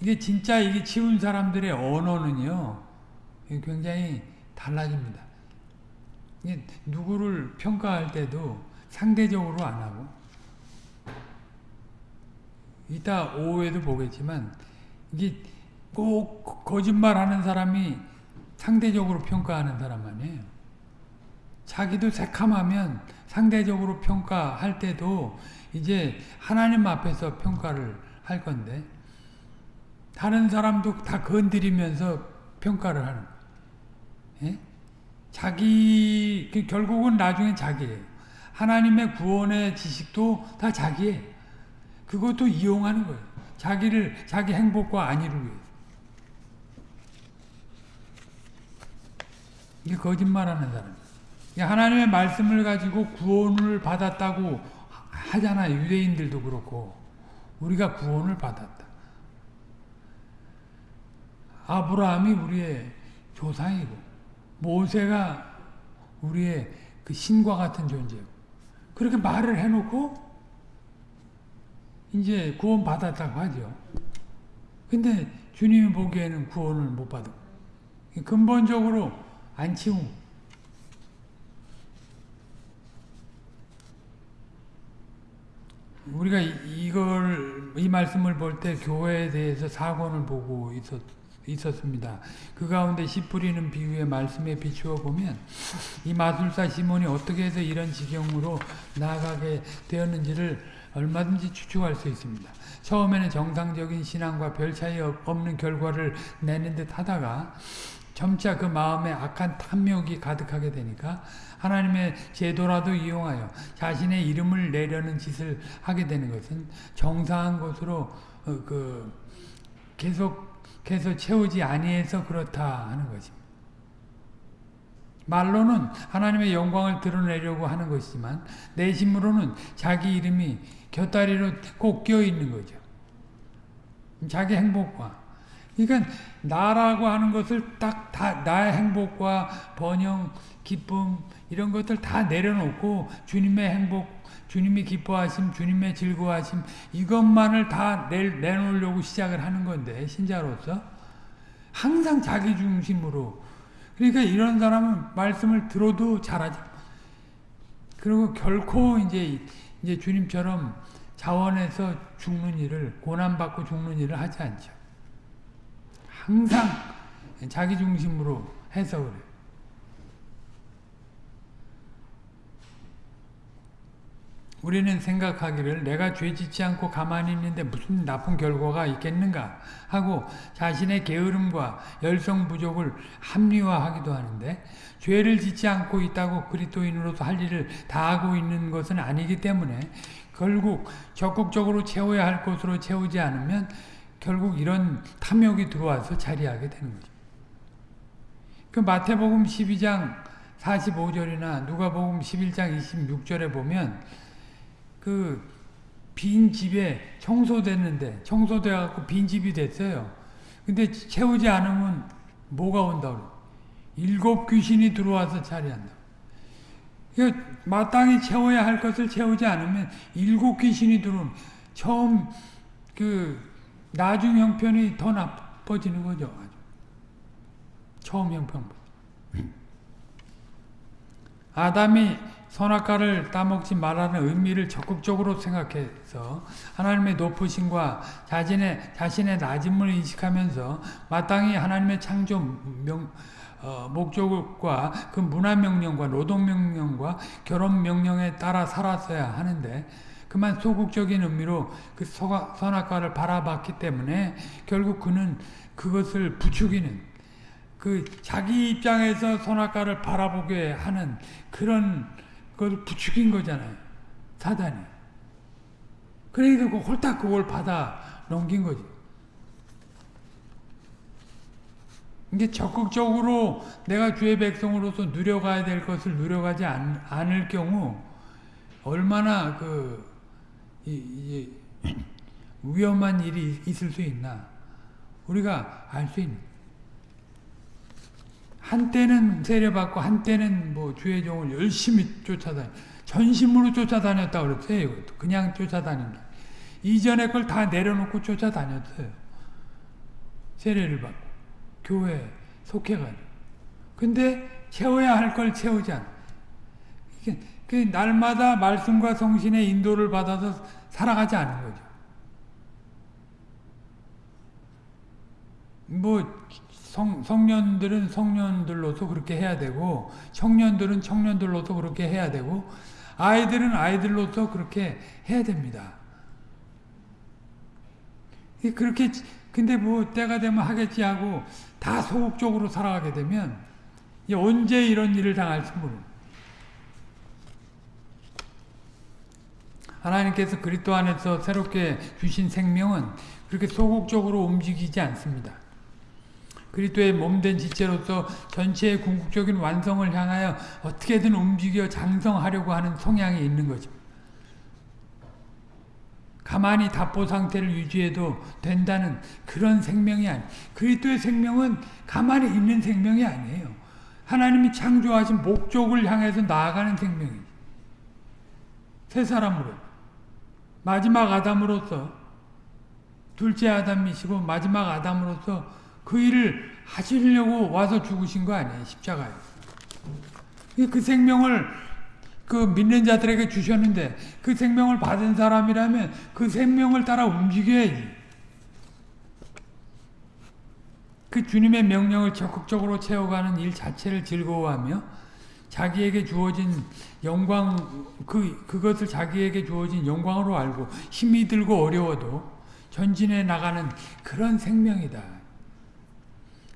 이게 진짜 이게 치운 사람들의 언어는요, 굉장히 달라집니다. 누구를 평가할 때도 상대적으로 안 하고, 이따 오후에도 보겠지만, 이게 꼭 거짓말 하는 사람이 상대적으로 평가하는 사람 아니에요. 자기도 새카하면 상대적으로 평가할 때도 이제 하나님 앞에서 평가를 할 건데 다른 사람도 다 건드리면서 평가를 하는 예? 자기 그 결국은 나중에 자기예요. 하나님의 구원의 지식도 다 자기예요. 그것도 이용하는 거예요. 자기를 자기 행복과 안위를 위해서. 이게 거짓말하는 사람. 하나님의 말씀을 가지고 구원을 받았다고 하잖아요. 유대인들도 그렇고 우리가 구원을 받았다. 아브라함이 우리의 조상이고 모세가 우리의 그 신과 같은 존재고 그렇게 말을 해놓고 이제 구원 받았다고 하죠. 근데 주님이 보기에는 구원을 못 받아. 근본적으로 안 치운 우리가 이걸 이 말씀을 볼 때 교회에 대해서 사건을 보고 있었, 있었습니다. 그 가운데 씨 뿌리는 비유의 말씀에 비추어 보면 이 마술사 시몬이 어떻게 해서 이런 지경으로 나아가게 되었는지를 얼마든지 추측할 수 있습니다. 처음에는 정상적인 신앙과 별 차이 없는 결과를 내는 듯 하다가 점차 그 마음에 악한 탐욕이 가득하게 되니까 하나님의 제도라도 이용하여 자신의 이름을 내려는 짓을 하게 되는 것은 정상한 것으로 어, 그 계속해서 채우지 아니해서 그렇다 하는 것입니다. 말로는 하나님의 영광을 드러내려고 하는 것이지만 내심으로는 자기 이름이 곁다리로 꼭 껴 있는 거죠. 자기 행복과 그러니까 나라고 하는 것을 딱 다 나의 행복과 번영, 기쁨 이런 것들 다 내려놓고 주님의 행복, 주님이 기뻐하심, 주님의 즐거워하심 이것만을 다 내, 내놓으려고 시작을 하는 건데 신자로서 항상 자기 중심으로 그러니까 이런 사람은 말씀을 들어도 잘하지. 그리고 결코 이제 이제 주님처럼 자원해서 죽는 일을 고난받고 죽는 일을 하지 않죠. 항상 자기 중심으로 해서 그래. 우리는 생각하기를 내가 죄 짓지 않고 가만히 있는데 무슨 나쁜 결과가 있겠는가 하고 자신의 게으름과 열성 부족을 합리화하기도 하는데 죄를 짓지 않고 있다고 그리스도인으로서 할 일을 다 하고 있는 것은 아니기 때문에 결국 적극적으로 채워야 할 것으로 채우지 않으면 결국 이런 탐욕이 들어와서 자리하게 되는 거죠. 그 마태복음 12장 45절이나 누가복음 11장 26절에 보면 그 빈 집에 청소됐는데 청소돼 갖고 빈 집이 됐어요. 근데 채우지 않으면 뭐가 온다 일곱 귀신이 들어와서 자리한다. 마땅히 채워야 할 것을 채우지 않으면 일곱 귀신이 들어오는 처음 그 나중 형편이 더 나빠지는 거죠. 처음 형편. 아담이 선악과를 따먹지 말라는 의미를 적극적으로 생각해서 하나님의 높으심과 자신의, 자신의 낮음을 인식하면서 마땅히 하나님의 창조 명, 어, 목적과 그 문화 명령과 노동 명령과 결혼 명령에 따라 살았어야 하는데 그만 소극적인 의미로 그 서가, 선악과를 바라봤기 때문에 결국 그는 그것을 부추기는 그 자기 입장에서 선악과를 바라보게 하는 그런 걸 부추긴 거잖아요. 사단이. 그러니까 그 홀딱 그걸 받아 넘긴 거지. 이게 적극적으로 내가 주의 백성으로서 누려가야 될 것을 누려가지 않, 않을 경우 얼마나 그 이, 이, 위험한 일이 있을 수 있나 우리가 알 수 있는 한때는 세례받고 한때는 뭐 주의 종을 열심히 쫓아다니 전심으로 쫓아다녔다 그랬어요. 그냥 쫓아다닌 게 이전의 걸 다 내려놓고 쫓아다녔어요. 세례를 받고 교회에 속해가지고 근데 채워야 할 걸 채우지 않아. 그 날마다 말씀과 성신의 인도를 받아서 살아가지 않은 거죠. 뭐 성, 성년들은 성년들로서 그렇게 해야 되고 청년들은 청년들로서 그렇게 해야 되고 아이들은 아이들로서 그렇게 해야 됩니다. 그렇게 근데 뭐 때가 되면 하겠지 하고 다 소극적으로 살아가게 되면 언제 이런 일을 당할지 모르는 하나님께서 그리스도 안에서 새롭게 주신 생명은 그렇게 소극적으로 움직이지 않습니다. 그리스도의 몸된 지체로서 전체의 궁극적인 완성을 향하여 어떻게든 움직여 장성하려고 하는 성향이 있는 거죠. 가만히 답보 상태를 유지해도 된다는 그런 생명이 아니 그리스도의 생명은 가만히 있는 생명이 아니에요. 하나님이 창조하신 목적을 향해서 나아가는 생명이지. 새 사람으로 마지막 아담으로서 둘째 아담이시고 마지막 아담으로서 그 일을 하시려고 와서 죽으신 거 아니에요. 십자가에. 그 생명을 그 믿는 자들에게 주셨는데 그 생명을 받은 사람이라면 그 생명을 따라 움직여야지. 그 주님의 명령을 적극적으로 채워가는 일 자체를 즐거워하며 자기에게 주어진 영광 그 그것을 자기에게 주어진 영광으로 알고 힘이 들고 어려워도 전진해 나가는 그런 생명이다.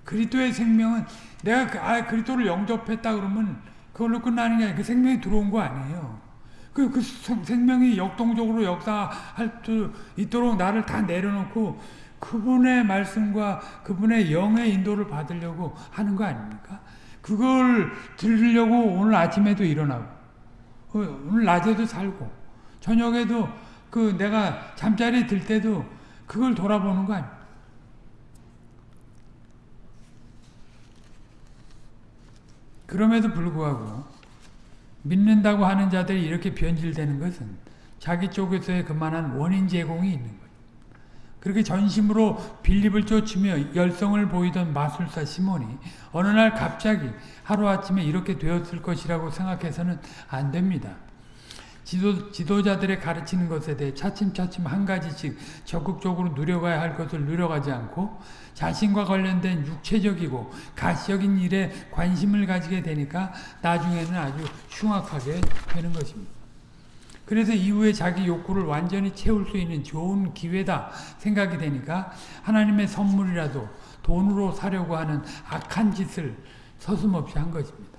그리스도의 생명은 내가 그, 아, 그리스도를 영접했다 그러면 그걸로 끝나는 게 아니라 그 생명이 들어온 거 아니에요. 그, 그 생명이 역동적으로 역사할 수 있도록 나를 다 내려놓고 그분의 말씀과 그분의 영의 인도를 받으려고 하는 거 아닙니까? 그걸 들으려고 오늘 아침에도 일어나고 어, 오늘 낮에도 살고 저녁에도 그 내가 잠자리에 들 때도 그걸 돌아보는 거 아닙니까? 그럼에도 불구하고 믿는다고 하는 자들이 이렇게 변질되는 것은 자기 쪽에서의 그만한 원인 제공이 있는 거예요. 그렇게 전심으로 빌립을 쫓으며 열성을 보이던 마술사 시몬이 어느 날 갑자기 하루아침에 이렇게 되었을 것이라고 생각해서는 안 됩니다. 지도, 지도자들의 가르치는 것에 대해 차츰차츰 한 가지씩 적극적으로 누려가야 할 것을 누려가지 않고 자신과 관련된 육체적이고 가시적인 일에 관심을 가지게 되니까 나중에는 아주 흉악하게 되는 것입니다. 그래서 이후에 자기 욕구를 완전히 채울 수 있는 좋은 기회다 생각이 되니까 하나님의 선물이라도 돈으로 사려고 하는 악한 짓을 서슴없이 한 것입니다.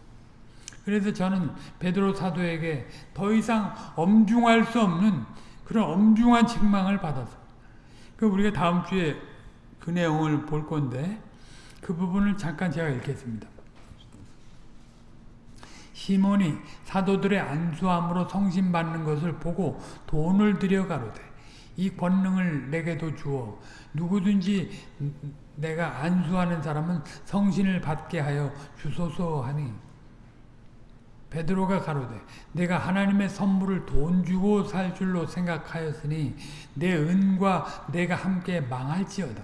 그래서 저는 베드로 사도에게 더 이상 엄중할 수 없는 그런 엄중한 책망을 받아서 그 우리가 다음 주에 그 내용을 볼 건데 그 부분을 잠깐 제가 읽겠습니다. 시몬이 사도들의 안수함으로 성신받는 것을 보고 돈을 들여 가로되 이 권능을 내게도 주어 누구든지 내가 안수하는 사람은 성신을 받게 하여 주소서 하니 베드로가 가로되 내가 하나님의 선물을 돈 주고 살 줄로 생각하였으니 내 은과 내가 함께 망할지어다.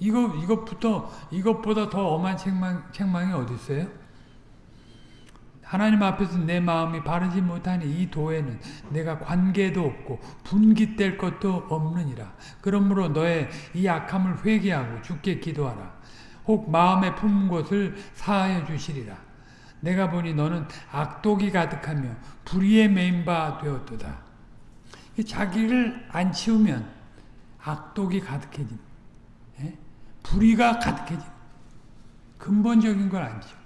이거 이것부터 이것보다 더 엄한 책망 책망이 어디 있어요? 하나님 앞에서 내 마음이 바르지 못하니 이 도에는 내가 관계도 없고 분깃될 것도 없느니라. 그러므로 너의 이 악함을 회개하고 주께 기도하라. 혹 마음에 품은 것을 사하여 주시리라. 내가 보니 너는 악독이 가득하며 불의에 메인 바 되었도다. 자기를 안 치우면 악독이 가득해진, 예? 불의가 가득해진 근본적인 걸 안 치워.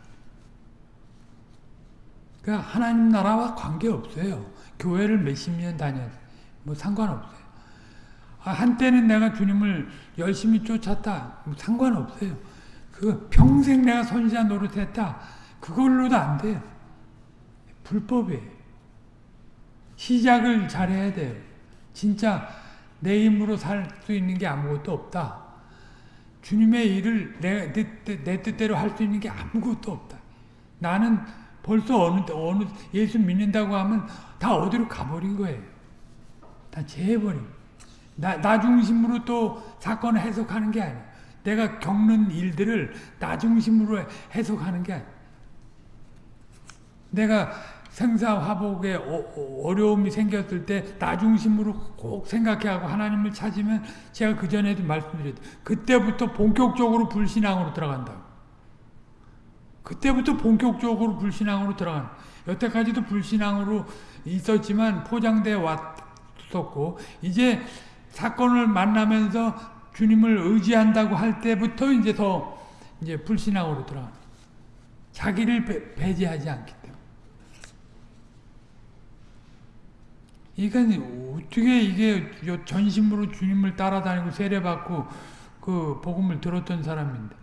그러니까 하나님 나라와 관계 없어요. 교회를 몇십 년 다녔, 뭐 상관없어요. 아, 한때는 내가 주님을 열심히 쫓았다, 뭐 상관없어요. 그 평생 내가 선지자 노릇했다, 그걸로도 안 돼요. 불법이에요. 시작을 잘해야 돼요. 진짜 내 힘으로 살 수 있는 게 아무것도 없다. 주님의 일을 내, 내, 내 뜻대로 할 수 있는 게 아무것도 없다. 나는 벌써 어느, 어느, 예수 믿는다고 하면 다 어디로 가버린 거예요. 다 재해버린. 나, 나 중심으로 또 사건을 해석하는 게 아니에요. 내가 겪는 일들을 나 중심으로 해석하는 게 아니에요. 내가 생사화복에 어, 려움이 생겼을 때 나 중심으로 꼭 생각해 하고 하나님을 찾으면 제가 그 전에도 말씀드렸죠. 그때부터 본격적으로 불신앙으로 들어간다고. 그때부터 본격적으로 불신앙으로 들어가는 여태까지도 불신앙으로 있었지만 포장돼 왔었고 이제 사건을 만나면서 주님을 의지한다고 할 때부터 이제 더 이제 불신앙으로 들어가는 자기를 배, 배제하지 때문에 그러니까 어떻게 이게 전심으로 주님을 따라다니고 세례받고 그 복음을 들었던 사람인데.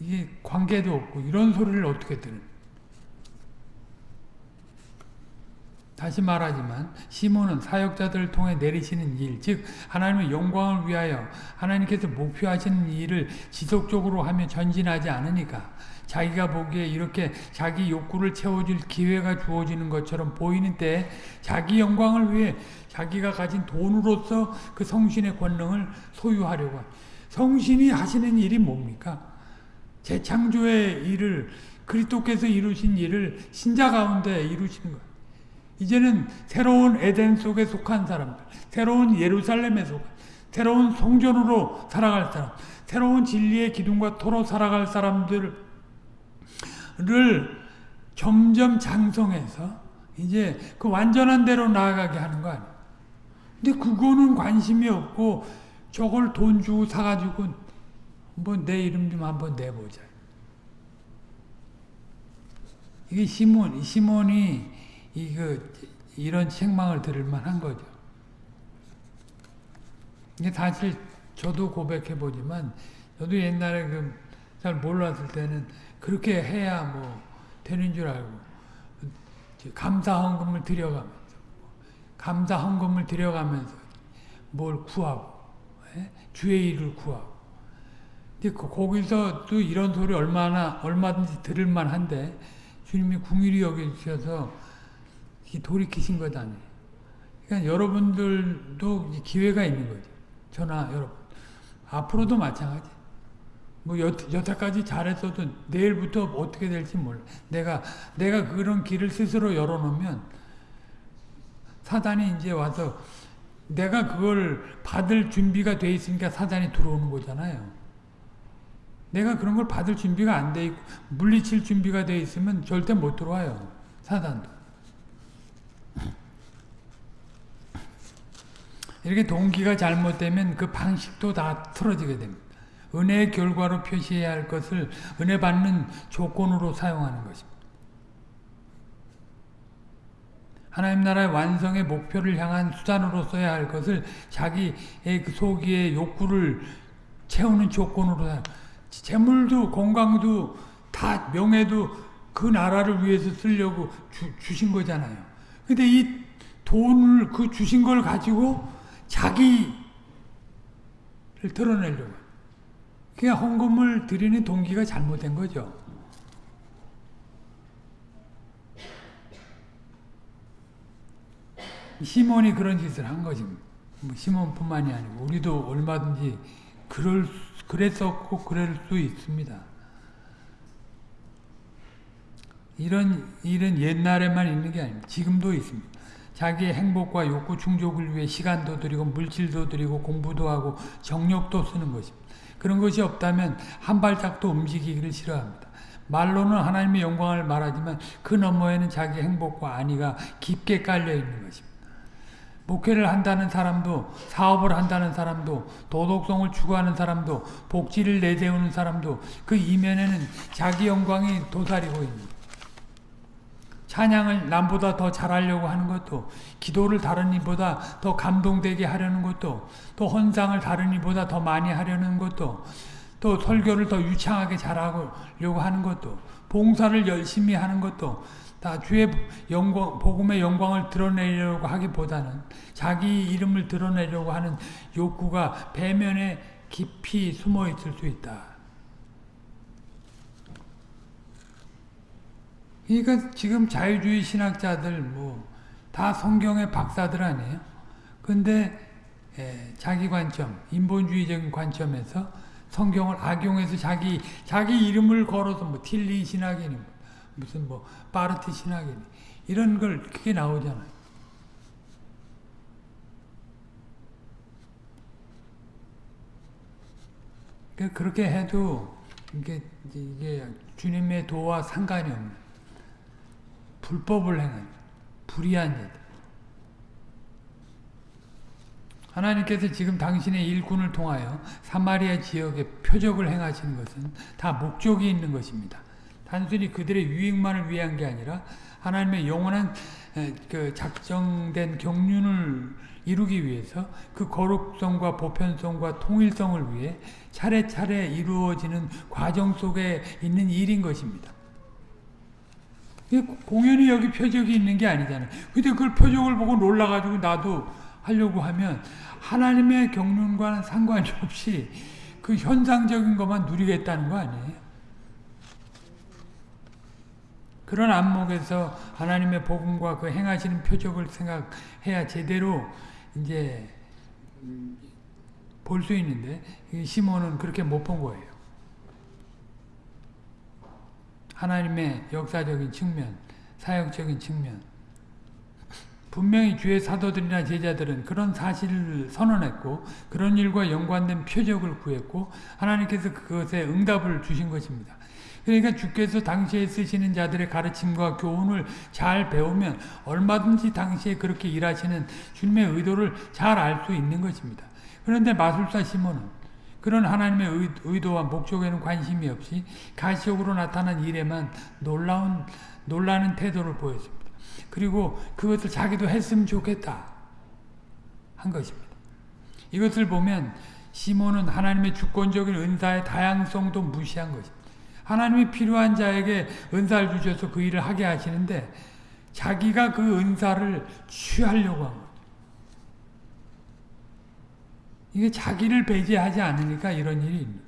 이게 관계도 없고 이런 소리를 어떻게 들은? 다시 말하지만 시몬은 사역자들을 통해 내리시는 일, 즉 하나님의 영광을 위하여 하나님께서 목표하시는 일을 지속적으로 하며 전진하지 않으니까 자기가 보기에 이렇게 자기 욕구를 채워줄 기회가 주어지는 것처럼 보이는 때 자기 영광을 위해 자기가 가진 돈으로서 그 성신의 권능을 소유하려고 성신이 하시는 일이 뭡니까? 재창조의 일을 그리스도께서 이루신 일을 신자 가운데 이루시는 거예요. 이제는 새로운 에덴 속에 속한 사람들, 새로운 예루살렘에 속한, 새로운 성전으로 살아갈 사람, 새로운 진리의 기둥과 토로 살아갈 사람들 을 점점 장성해서 이제 그 완전한 대로 나아가게 하는 거 아니에요. 근데 그거는 관심이 없고 저걸 돈 주고 사가지고 뭐 내 이름 좀 한번 내보자. 이게 시몬, 시몬이 이거 이런 책망을 들을 만한 거죠. 이게 사실 저도 고백해 보지만 저도 옛날에 그 잘 몰랐을 때는 그렇게 해야 뭐 되는 줄 알고 감사 헌금을 드려가면서 감사 헌금을 드려가면서 뭘 구하고 예? 주의 일을 구하고 근데 그 거기서도 이런 소리 얼마나 얼마든지 들을 만 한데 주님이 궁일이 여기셔서 돌이키신 것 아니에요. 그러니까 여러분들도 기회가 있는 거죠. 저나 여러분. 앞으로도 마찬가지. 뭐 여, 여태까지 잘했어도 내일부터 어떻게 될지 몰라. 내가 내가 그런 길을 스스로 열어놓으면 사단이 이제 와서 내가 그걸 받을 준비가 돼 있으니까 사단이 들어오는 거잖아요. 내가 그런 걸 받을 준비가 안 돼 있고 물리칠 준비가 돼 있으면 절대 못 들어와요. 사단도. 이렇게 동기가 잘못되면 그 방식도 다 틀어지게 됩니다. 은혜의 결과로 표시해야 할 것을 은혜 받는 조건으로 사용하는 것입니다. 하나님 나라의 완성의 목표를 향한 수단으로 써야 할 것을 자기의 그 소기의 욕구를 채우는 조건으로 재물도 건강도 다 명예도 그 나라를 위해서 쓰려고 주, 주신 거잖아요. 근데 이 돈을 그 주신 걸 가지고 자기를 드러내려고. 그냥 헌금을 드리는 동기가 잘못된 거죠. 시몬이 그런 짓을 한 거지. 뭐 시몬뿐만이 아니고 우리도 얼마든지 그럴 그랬었고 그럴 수 있습니다. 이런 일은 옛날에만 있는 게 아닙니다. 지금도 있습니다. 자기의 행복과 욕구 충족을 위해 시간도 들이고 물질도 들이고 공부도 하고 정력도 쓰는 것입니다. 그런 것이 없다면 한 발짝도 움직이기를 싫어합니다. 말로는 하나님의 영광을 말하지만 그 너머에는 자기 행복과 안위가 깊게 깔려 있는 것입니다. 목회를 한다는 사람도 사업을 한다는 사람도 도덕성을 추구하는 사람도 복지를 내세우는 사람도 그 이면에는 자기 영광이 도사리고 있는 찬양을 남보다 더 잘하려고 하는 것도 기도를 다른 이보다 더 감동되게 하려는 것도 또 헌상을 다른 이보다 더 많이 하려는 것도 또 설교를 더 유창하게 잘하려고 하는 것도 봉사를 열심히 하는 것도 다 주의 영광, 복음의 영광을 드러내려고 하기보다는 자기 이름을 드러내려고 하는 욕구가 배면에 깊이 숨어 있을 수 있다. 그러니까 지금 자유주의 신학자들 뭐 다 성경의 박사들 아니에요. 근데 예, 자기 관점, 인본주의적인 관점에서 성경을 악용해서 자기 자기 이름을 걸어서 뭐 틸리 신학이니 무슨 뭐 파르트 신학이니 이런 걸 크게 나오잖아요. 그러니까 그렇게 해도 이게 이게 주님의 도와 상관이 없는 불법을 행한 불의한 자들. 하나님께서 지금 당신의 일꾼을 통하여 사마리아 지역에 표적을 행하시는 것은 다 목적이 있는 것입니다. 단순히 그들의 유익만을 위한 게 아니라 하나님의 영원한 그 작정된 경륜을 이루기 위해서 그 거룩성과 보편성과 통일성을 위해 차례차례 이루어지는 과정 속에 있는 일인 것입니다. 공연히 여기 표적이 있는 게 아니잖아요. 근데 그걸 표적을 보고 놀라가지고 나도 하려고 하면 하나님의 경륜과는 상관이 없이 그 현상적인 것만 누리겠다는 거 아니에요? 그런 안목에서 하나님의 복음과 그 행하시는 표적을 생각해야 제대로 이제 볼 수 있는데 시몬은 그렇게 못 본 거예요. 하나님의 역사적인 측면, 사역적인 측면. 분명히 주의 사도들이나 제자들은 그런 사실을 선언했고 그런 일과 연관된 표적을 구했고 하나님께서 그것에 응답을 주신 것입니다. 그러니까 주께서 당시에 쓰시는 자들의 가르침과 교훈을 잘 배우면 얼마든지 당시에 그렇게 일하시는 주님의 의도를 잘 알 수 있는 것입니다. 그런데 마술사 시몬은 그런 하나님의 의도와 목적에는 관심이 없이 가시적으로 나타난 일에만 놀라운 놀라는 태도를 보였습니다. 그리고 그것을 자기도 했으면 좋겠다 한 것입니다. 이것을 보면 시몬은 하나님의 주권적인 은사의 다양성도 무시한 것입니다. 하나님이 필요한 자에게 은사를 주셔서 그 일을 하게 하시는데 자기가 그 은사를 취하려고 한 거예요. 이게 자기를 배제하지 않으니까 이런 일이 있는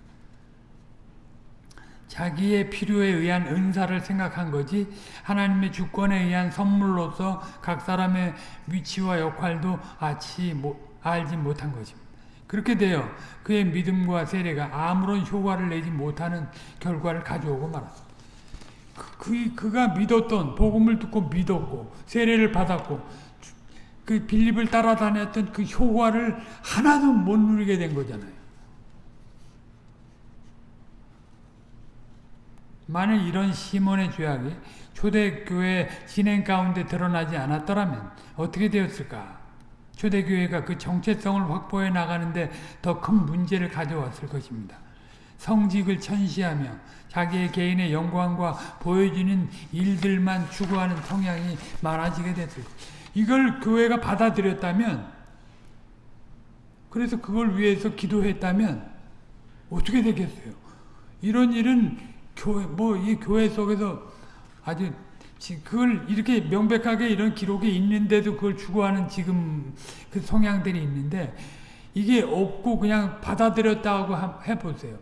자기의 필요에 의한 은사를 생각한 거지 하나님의 주권에 의한 선물로서 각 사람의 위치와 역할도 알지 못한 것입니다. 그렇게 되어 그의 믿음과 세례가 아무런 효과를 내지 못하는 결과를 가져오고 말았습니다. 그, 그, 가 믿었던 복음을 듣고 믿었고 세례를 받았고 그 빌립을 따라다녔던 그 효과를 하나도 못 누리게 된 거잖아요. 만일 이런 시몬의 죄악이 초대교회 진행 가운데 드러나지 않았더라면 어떻게 되었을까? 초대교회가 그 정체성을 확보해 나가는데 더 큰 문제를 가져왔을 것입니다. 성직을 천시하며 자기의 개인의 영광과 보여지는 일들만 추구하는 성향이 많아지게 됐을 이걸 교회가 받아들였다면 그래서 그걸 위해서 기도했다면 어떻게 되겠어요? 이런 일은 교회 뭐 이 교회 속에서 아주 그걸 이렇게 명백하게 이런 기록이 있는데도 그걸 추구하는 지금 그 성향들이 있는데 이게 없고 그냥 받아들였다고 해보세요.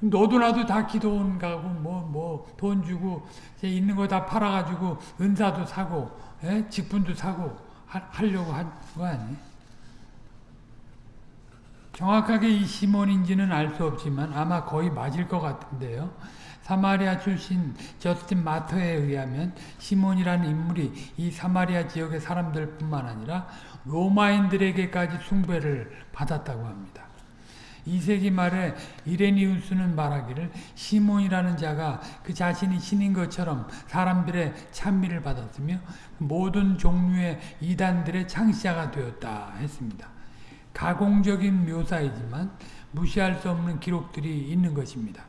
너도 나도 다 기도원 가고 뭐 뭐 돈 주고 있는 거 다 팔아가지고 은사도 사고 에? 예? 직분도 사고 하, 하려고 한 거 아니에요? 정확하게 이 시몬인지는 알 수 없지만 아마 거의 맞을 것 같은데요. 사마리아 출신 저스틴 마터에 의하면 시몬이라는 인물이 이 사마리아 지역의 사람들뿐만 아니라 로마인들에게까지 숭배를 받았다고 합니다. 2세기 말에 이레니우스는 말하기를 시몬이라는 자가 그 자신이 신인 것처럼 사람들의 찬미를 받았으며 모든 종류의 이단들의 창시자가 되었다 했습니다. 가공적인 묘사이지만 무시할 수 없는 기록들이 있는 것입니다.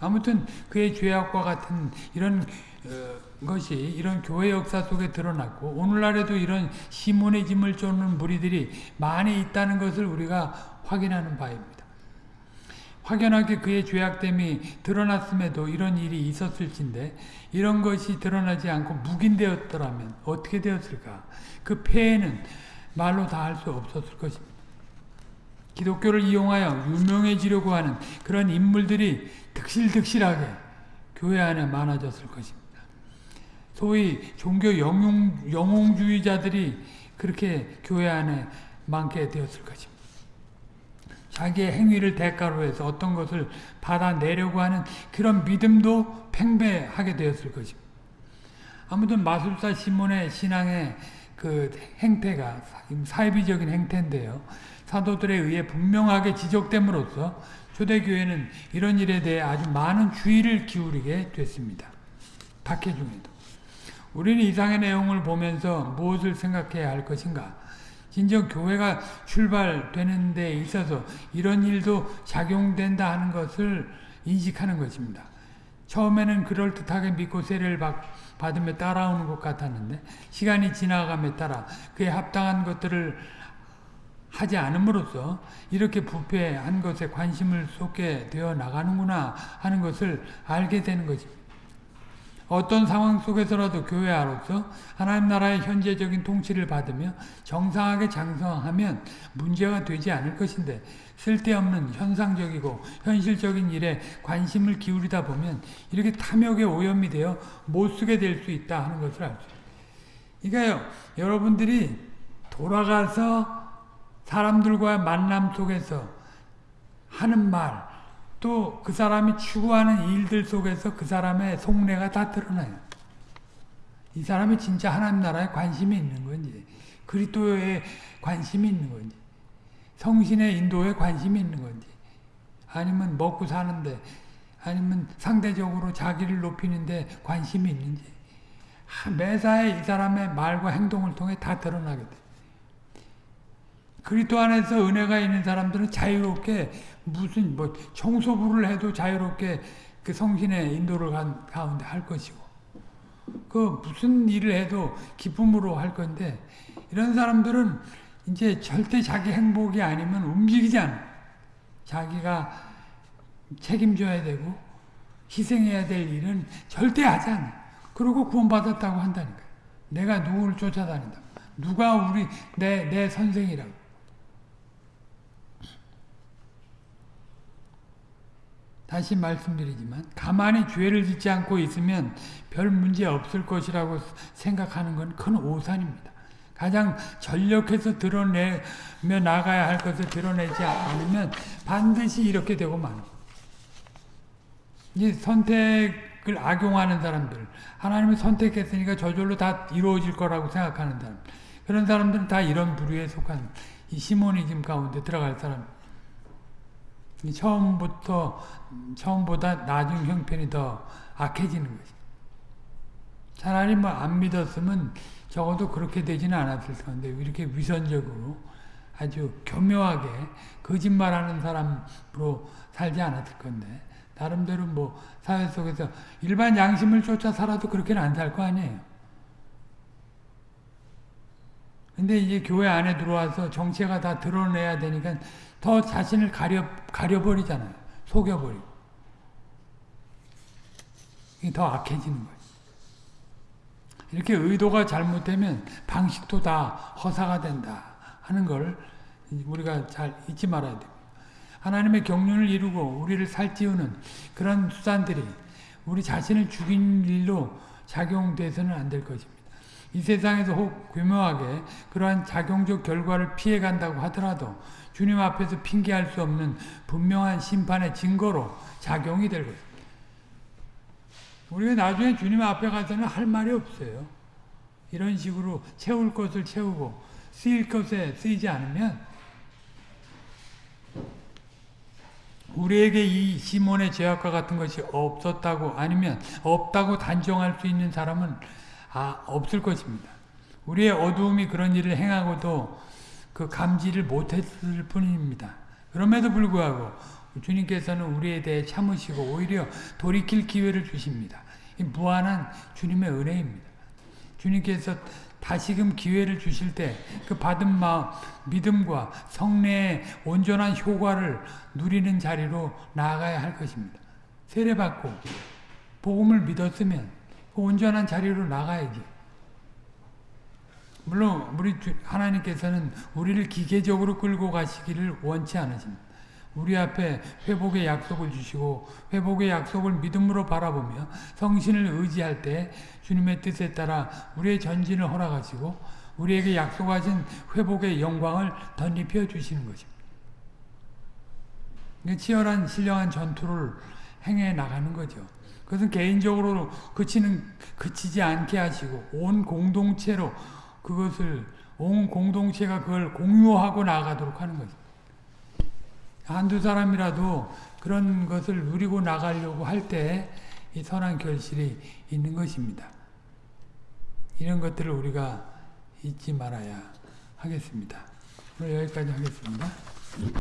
아무튼 그의 죄악과 같은 이런 어, 것이 이런 교회 역사 속에 드러났고 오늘날에도 이런 시몬의 짐을 쫓는 무리들이 많이 있다는 것을 우리가 확인하는 바입니다. 확연하게 그의 죄악됨이 드러났음에도 이런 일이 있었을진데 이런 것이 드러나지 않고 묵인되었더라면 어떻게 되었을까? 그 폐해는 말로 다 할 수 없었을 것입니다. 기독교를 이용하여 유명해지려고 하는 그런 인물들이 득실득실하게 교회 안에 많아졌을 것입니다. 소위 종교 영웅, 영웅주의자들이 그렇게 교회 안에 많게 되었을 것입니다. 자기의 행위를 대가로 해서 어떤 것을 받아내려고 하는 그런 믿음도 팽배하게 되었을 것입니다. 아무튼 마술사 시몬의 신앙의 그 행태가 사이비적인 행태인데요. 사도들에 의해 분명하게 지적됨으로써 초대교회는 이런 일에 대해 아주 많은 주의를 기울이게 됐습니다. 박해 중에도. 우리는 이상의 내용을 보면서 무엇을 생각해야 할 것인가? 진정 교회가 출발되는 데 있어서 이런 일도 작용된다 하는 것을 인식하는 것입니다. 처음에는 그럴듯하게 믿고 세례를 받으며 따라오는 것 같았는데 시간이 지나감에 따라 그에 합당한 것들을 하지 않음으로써 이렇게 부패한 것에 관심을 쏟게 되어 나가는구나 하는 것을 알게 되는 것입니다. 어떤 상황 속에서라도 교회 아로서 하나님 나라의 현재적인 통치를 받으며 정상하게 장성하면 문제가 되지 않을 것인데 쓸데없는 현상적이고 현실적인 일에 관심을 기울이다 보면 이렇게 탐욕에 오염이 되어 못 쓰게 될 수 있다 하는 것을 있어요. 그러니까요, 여러분들이 돌아가서 사람들과 만남 속에서 하는 말, 또 그 사람이 추구하는 일들 속에서 그 사람의 속내가 다 드러나요. 이 사람이 진짜 하나님 나라에 관심이 있는 건지, 그리스도에 관심이 있는 건지, 성신의 인도에 관심이 있는 건지, 아니면 먹고 사는데, 아니면 상대적으로 자기를 높이는데 관심이 있는지, 매사에 이 사람의 말과 행동을 통해 다 드러나게 돼. 그리스도 안에서 은혜가 있는 사람들은 자유롭게 무슨 뭐 청소부를 해도 자유롭게 그 성신의 인도를 가운데 할 것이고 그 무슨 일을 해도 기쁨으로 할 건데 이런 사람들은 이제 절대 자기 행복이 아니면 움직이지 않아. 자기가 책임져야 되고 희생해야 될 일은 절대 하지 않아. 그러고 구원받았다고 한다니까. 내가 누구를 쫓아다닌다. 누가 우리 내 내 선생이라고. 다시 말씀드리지만 가만히 죄를 짓지 않고 있으면 별 문제 없을 것이라고 생각하는 건 큰 오산입니다. 가장 전력해서 드러내며 나가야 할 것을 드러내지 않으면 반드시 이렇게 되고 마는 이 선택을 악용하는 사람들 하나님이 선택했으니까 저절로 다 이루어질 거라고 생각하는 사람 그런 사람들은 다 이런 부류에 속한 이 시모니즘 가운데 들어갈 사람 처음부터 처음보다 나중 형편이 더 악해지는 거지. 차라리 뭐 안 믿었으면 적어도 그렇게 되지는 않았을 텐데 이렇게 위선적으로 아주 교묘하게 거짓말하는 사람으로 살지 않았을 건데 나름대로 뭐 사회 속에서 일반 양심을 쫓아 살아도 그렇게는 안 살 거 아니에요. 근데 이제 교회 안에 들어와서 정체가 다 드러내야 되니까 더 자신을 가려, 가려버리잖아요. 속여버리고. 이게 더 악해지는 거예요. 이렇게 의도가 잘못되면 방식도 다 허사가 된다 하는 걸 우리가 잘 잊지 말아야 됩니다. 하나님의 경륜을 이루고 우리를 살찌우는 그런 수단들이 우리 자신을 죽인 일로 작용돼서는 안 될 것입니다. 이 세상에서 혹 교묘하게 그러한 작용적 결과를 피해간다고 하더라도 주님 앞에서 핑계할 수 없는 분명한 심판의 증거로 작용이 될 것입니다. 우리가 나중에 주님 앞에 가서는 할 말이 없어요. 이런 식으로 채울 것을 채우고 쓰일 것에 쓰이지 않으면 우리에게 이 시몬의 죄악과 같은 것이 없었다고 아니면 없다고 단정할 수 있는 사람은 아, 없을 것입니다. 우리의 어두움이 그런 일을 행하고도 그 감지를 못했을 뿐입니다. 그럼에도 불구하고 주님께서는 우리에 대해 참으시고 오히려 돌이킬 기회를 주십니다. 이 무한한 주님의 은혜입니다. 주님께서 다시금 기회를 주실 때 그 받은 마음, 믿음과 성례의 온전한 효과를 누리는 자리로 나아가야 할 것입니다. 세례받고 복음을 믿었으면 그 온전한 자리로 나가야지. 물론 우리 하나님께서는 우리를 기계적으로 끌고 가시기를 원치 않으십니다. 우리 앞에 회복의 약속을 주시고 회복의 약속을 믿음으로 바라보며 성신을 의지할 때 주님의 뜻에 따라 우리의 전진을 허락하시고 우리에게 약속하신 회복의 영광을 덧입혀 주시는 것입니다. 치열한 신령한 전투를 행해 나가는 거죠. 그것은 개인적으로 그치는 그치지 않게 하시고 온 공동체로 그것을 온 공동체가 그걸 공유하고 나가도록 하는 거죠. 한두 사람이라도 그런 것을 누리고 나가려고 할 때 이 선한 결실이 있는 것입니다. 이런 것들을 우리가 잊지 말아야 하겠습니다. 오늘 여기까지 하겠습니다.